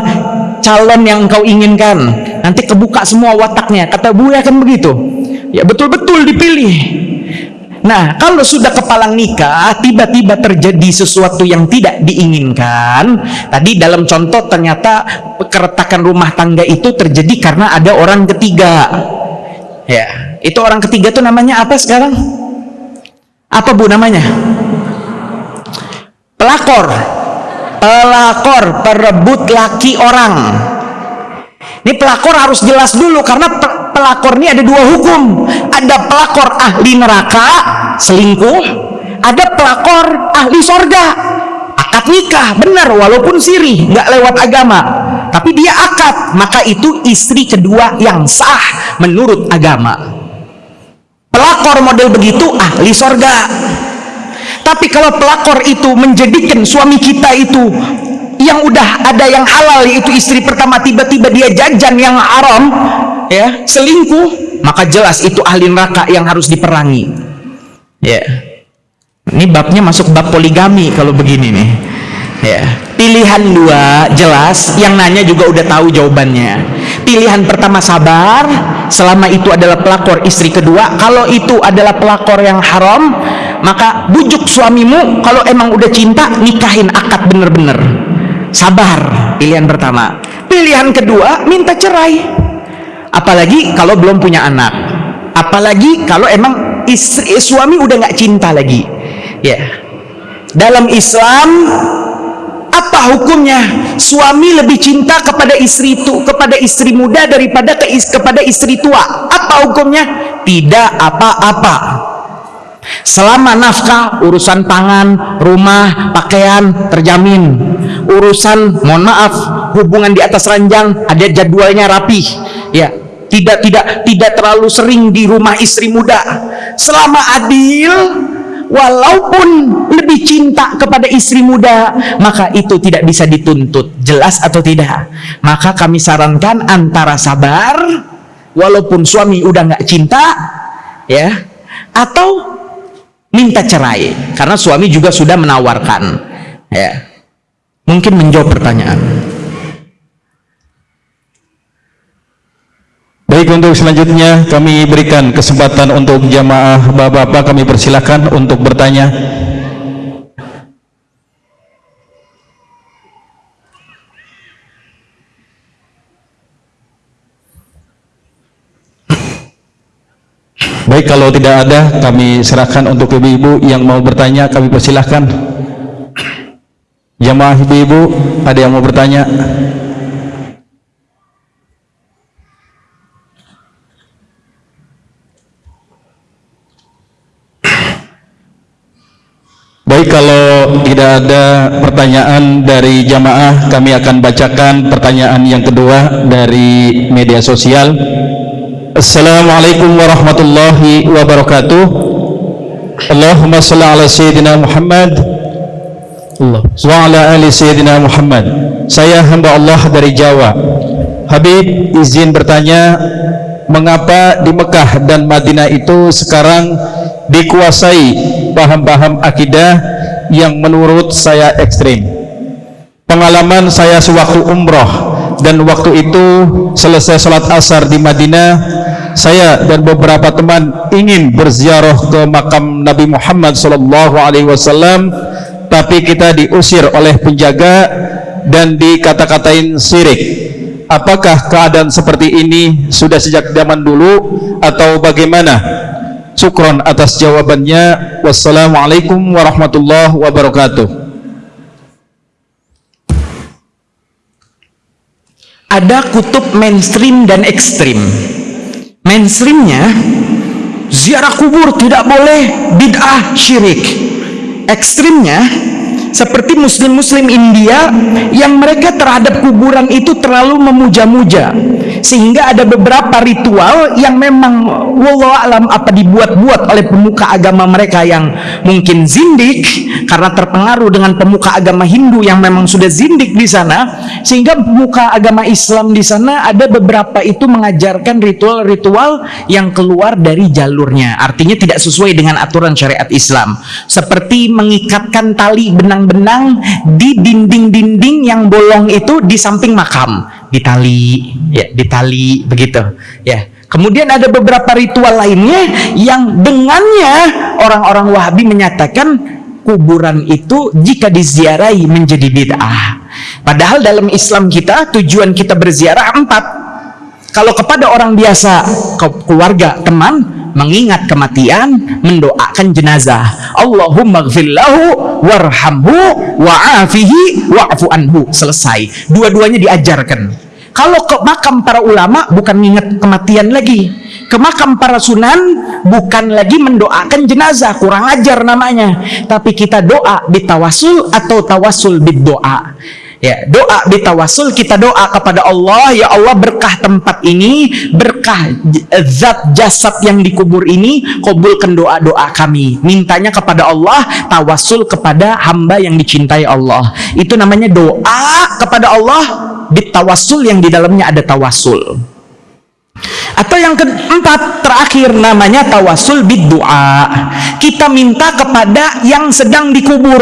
calon yang engkau inginkan. Nanti kebuka semua wataknya. Kata Buya kan begitu? Ya betul-betul dipilih Nah, kalau sudah kepalang nikah, tiba-tiba terjadi sesuatu yang tidak diinginkan. Tadi dalam contoh ternyata keretakan rumah tangga itu terjadi karena ada orang ketiga. Ya, itu orang ketiga itu namanya apa sekarang? Apa Bu namanya? Pelakor. Pelakor, perebut laki orang. Ini pelakor harus jelas dulu karena pelakor ini ada dua hukum. Ada pelakor ahli neraka, selingkuh. Ada pelakor ahli sorga, akad nikah, benar walaupun sirih, nggak lewat agama. Tapi dia akad, maka itu istri kedua yang sah menurut agama. Pelakor model begitu ahli sorga. Tapi kalau pelakor itu menjadikan suami kita itu yang udah ada yang halal yaitu istri pertama tiba-tiba dia jajan yang haram ya selingkuh maka jelas itu ahli neraka yang harus diperangi. Ya. Ini babnya masuk bab poligami kalau begini nih. Ya. Pilihan dua jelas. Yang nanya juga udah tahu jawabannya. Pilihan pertama sabar. Selama itu adalah pelakor istri kedua. Kalau itu adalah pelakor yang haram maka bujuk suamimu. Kalau emang udah cinta nikahin akad bener-bener sabar. Pilihan pertama. Pilihan kedua minta cerai. Apalagi kalau belum punya anak. Apalagi kalau emang istri suami udah nggak cinta lagi. Ya. Dalam Islam apa hukumnya? Suami lebih cinta kepada istri itu kepada istri muda daripada ke, kepada istri tua. Apa hukumnya? Tidak apa-apa selama nafkah urusan pangan rumah pakaian terjamin. Urusan mohon maaf hubungan di atas ranjang ada jadwalnya rapi ya tidak tidak tidak terlalu sering di rumah istri muda. Selama adil walaupun lebih cinta kepada istri muda maka itu tidak bisa dituntut. Jelas atau tidak? Maka kami sarankan antara sabar walaupun suami udah nggak cinta ya atau minta cerai karena suami juga sudah menawarkan. Ya. Mungkin menjawab pertanyaan. Baik untuk selanjutnya kami berikan kesempatan untuk jamaah bapak-bapak kami persilakan untuk bertanya. Baik, kalau tidak ada, kami serahkan untuk ibu-ibu yang mau bertanya, kami persilahkan. Jamaah ibu-ibu, ada yang mau bertanya? Baik, kalau tidak ada pertanyaan dari jamaah, kami akan bacakan pertanyaan yang kedua dari media sosial. Assalamualaikum warahmatullahi wabarakatuh. Allahumma salli ala sayyidina Muhammad Allah. wa ala ali sayyidina Muhammad. Saya hamba Allah dari Jawa. Habib izin bertanya, mengapa di Mekah dan Madinah itu sekarang dikuasai paham-paham akidah yang menurut saya ekstrim. Pengalaman saya sewaktu umroh dan waktu itu selesai sholat asar di Madinah, saya dan beberapa teman ingin berziarah ke makam Nabi Muhammad sallallahu alaihi wasallam tapi kita diusir oleh penjaga dan dikata-katain sirik apakah keadaan seperti ini sudah sejak zaman dulu atau bagaimana? Syukron atas jawabannya. Wassalamualaikum warahmatullahi wabarakatuh ada kutub mainstream dan ekstrim. Mainstreamnya ziarah kubur tidak boleh bid'ah syirik. Ekstrimnya seperti muslim-muslim India yang mereka terhadap kuburan itu terlalu memuja-muja. Sehingga ada beberapa ritual yang memang wallahu alam apa dibuat-buat oleh pemuka agama mereka yang mungkin zindik karena terpengaruh dengan pemuka agama Hindu yang memang sudah zindik di sana. Sehingga pemuka agama Islam di sana ada beberapa itu mengajarkan ritual-ritual yang keluar dari jalurnya. Artinya tidak sesuai dengan aturan syariat Islam. Seperti mengikatkan tali benang-benang di dinding-dinding yang bolong itu di samping makam. Di tali. Ya di tali begitu. Ya. Kemudian ada beberapa ritual lainnya yang dengannya orang-orang Wahabi menyatakan kuburan itu jika diziarahi menjadi bid'ah. Padahal dalam Islam kita tujuan kita berziarah empat. Kalau kepada orang biasa keluarga teman mengingat kematian mendoakan jenazah. Allahumma gfirlahu warhamhu wa'afihi wa'fu anhu. Selesai. Dua-duanya diajarkan. Kalau ke makam para ulama bukan mengingat kematian lagi. Ke makam para sunan bukan lagi mendoakan jenazah. Kurang ajar namanya. Tapi kita doa bitawasul atau tawasul bid doa Ya, doa bitawasul kita doa kepada Allah, ya Allah berkah tempat ini, berkah zat jasad yang dikubur ini, kabulkan doa-doa kami. Mintanya kepada Allah, tawasul kepada hamba yang dicintai Allah. Itu namanya doa kepada Allah bitawasul yang di dalamnya ada tawasul. Atau yang keempat terakhir namanya tawasul bid doa. Kita minta kepada yang sedang dikubur.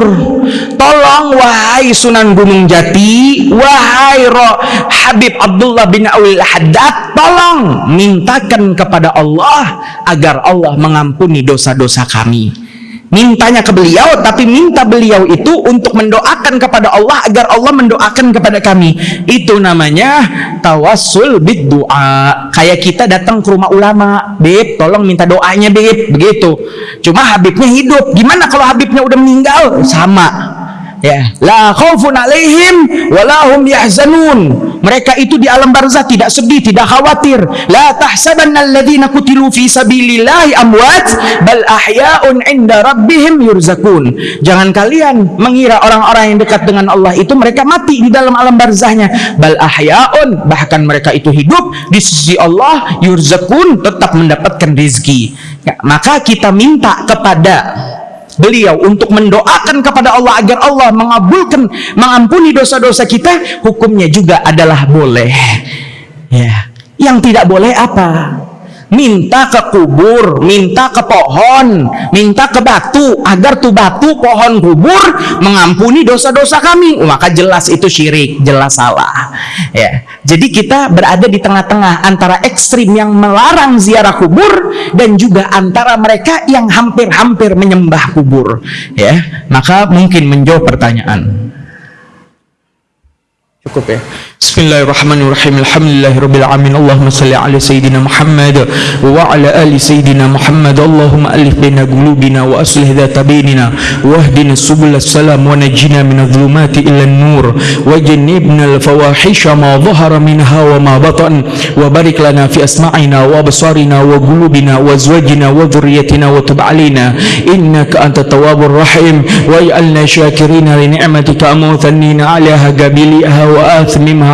Tolong wahai Sunan Gunung Jati, wahai Roh Habib Abdullah bin Awil Haddad, tolong mintakan kepada Allah agar Allah mengampuni dosa-dosa kami mintanya ke beliau tapi minta beliau itu untuk mendoakan kepada Allah agar Allah mendoakan kepada kami. Itu namanya tawassul bid doa kayak kita datang ke rumah ulama Beb tolong minta doanya Beb. Begitu. Cuma Habibnya hidup. Gimana kalau Habibnya udah meninggal? Sama ya. La khaufun alaihim walahum yahzanun. Mereka itu di alam barzah tidak sedih tidak khawatir. La tahsabanna alladhina kutilu fi sabilillahi amwat bal ahya'un inda rabbihim yurzakun. Jangan kalian mengira orang-orang yang dekat dengan Allah itu mereka mati di dalam alam barzahnya bal ahya'un bahkan mereka itu hidup di sisi Allah yurzakun tetap mendapatkan rezeki. Ya, maka kita minta kepada beliau untuk mendoakan kepada Allah agar Allah mengabulkan mengampuni dosa-dosa kita hukumnya juga adalah boleh. Ya. Yang tidak boleh apa minta ke kubur, minta ke pohon, minta ke batu agar tuh batu, pohon, kubur mengampuni dosa-dosa kami. Maka jelas itu syirik, jelas salah. Ya. Jadi kita berada di tengah-tengah antara ekstrim yang melarang ziarah kubur dan juga antara mereka yang hampir-hampir menyembah kubur. Ya. Maka mungkin menjawab pertanyaan. Cukup ya. Bismillahirrahmanirrahim. Alhamdulillahirabbil alamin. Allahumma salli ala sayidina Muhammad wa ala ali sayidina Muhammad. Allahumma alif baina qulubina wa aslih dhata bainina wahdina subul salam wa najina min adh-dhulumati ila an-nur wa jannibna al-fawahisha ma dhahara minha wa ma batan wa barik lana fi asma'ina wa absarina wa qulubina wa azwajina wa dhurriyyatina wa tub alaina innaka antat tawwabur rahim wa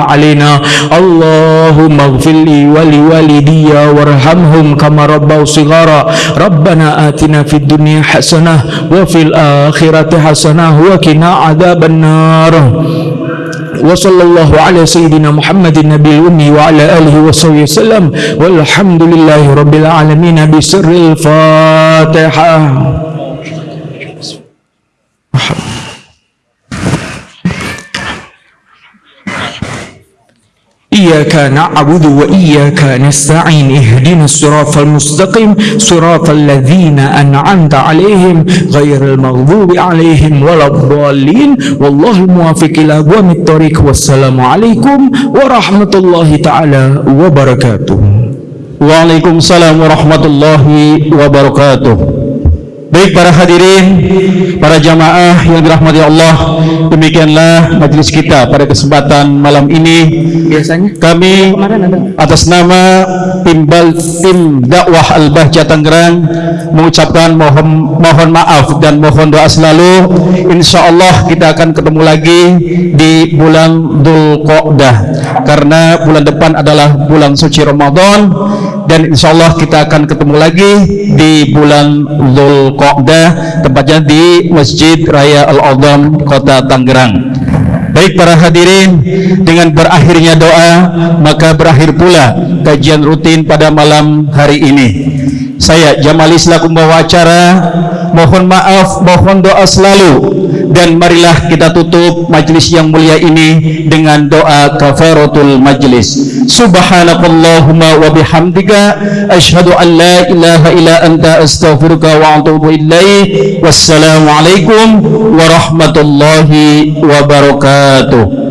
علينا. اللهم اغفر لي ولوالدي وارحمهم كما ربوا صغارا. ربنا آتنا في الدنيا حسنة وفي الآخرة حسنة وقنا عذاب النار. وصلى الله على سيدنا محمد النبي الأمي وعلى آله وصحبه وسلم. والحمد لله رب العالمين بسر الفاتحة. إياك نعبد وإياك نستعين اهدنا الصراط المستقيم صراط الذين أنعمت عليهم غير المغضوب عليهم ولا الضالين. والله الموافق إلى أقوام الطريق. والسلام عليكم ورحمة الله تعالى وبركاته. Waalaikumsalam warahmatullahi wabarakatuh. Baik para hadirin, para jamaah yang dirahmati Allah, demikianlah majelis kita pada kesempatan malam ini. Biasanya Kami atas nama timbal tim dakwah Al-Bahja Tangerang mengucapkan mohon mohon maaf dan mohon doa selalu. Insya Allah kita akan ketemu lagi di bulan Dhul Qodah karena bulan depan adalah bulan suci Ramadan dan insya Allah kita akan ketemu lagi di bulan Dhul Qodah tempatnya di Masjid Raya Al-Azam Kota Tangerang. Baik para hadirin dengan berakhirnya doa maka berakhir pula kajian rutin pada malam hari ini. Saya Jamali selaku membawa acara mohon maaf mohon doa selalu. Dan marilah kita tutup majlis yang mulia ini dengan doa kafaratul majlis. Subhanakallahumma wa bihamdika asyhadu an la ilaha illa anta astaghfiruka wa ilaik wassalamu alaikum warahmatullahi wabarakatuh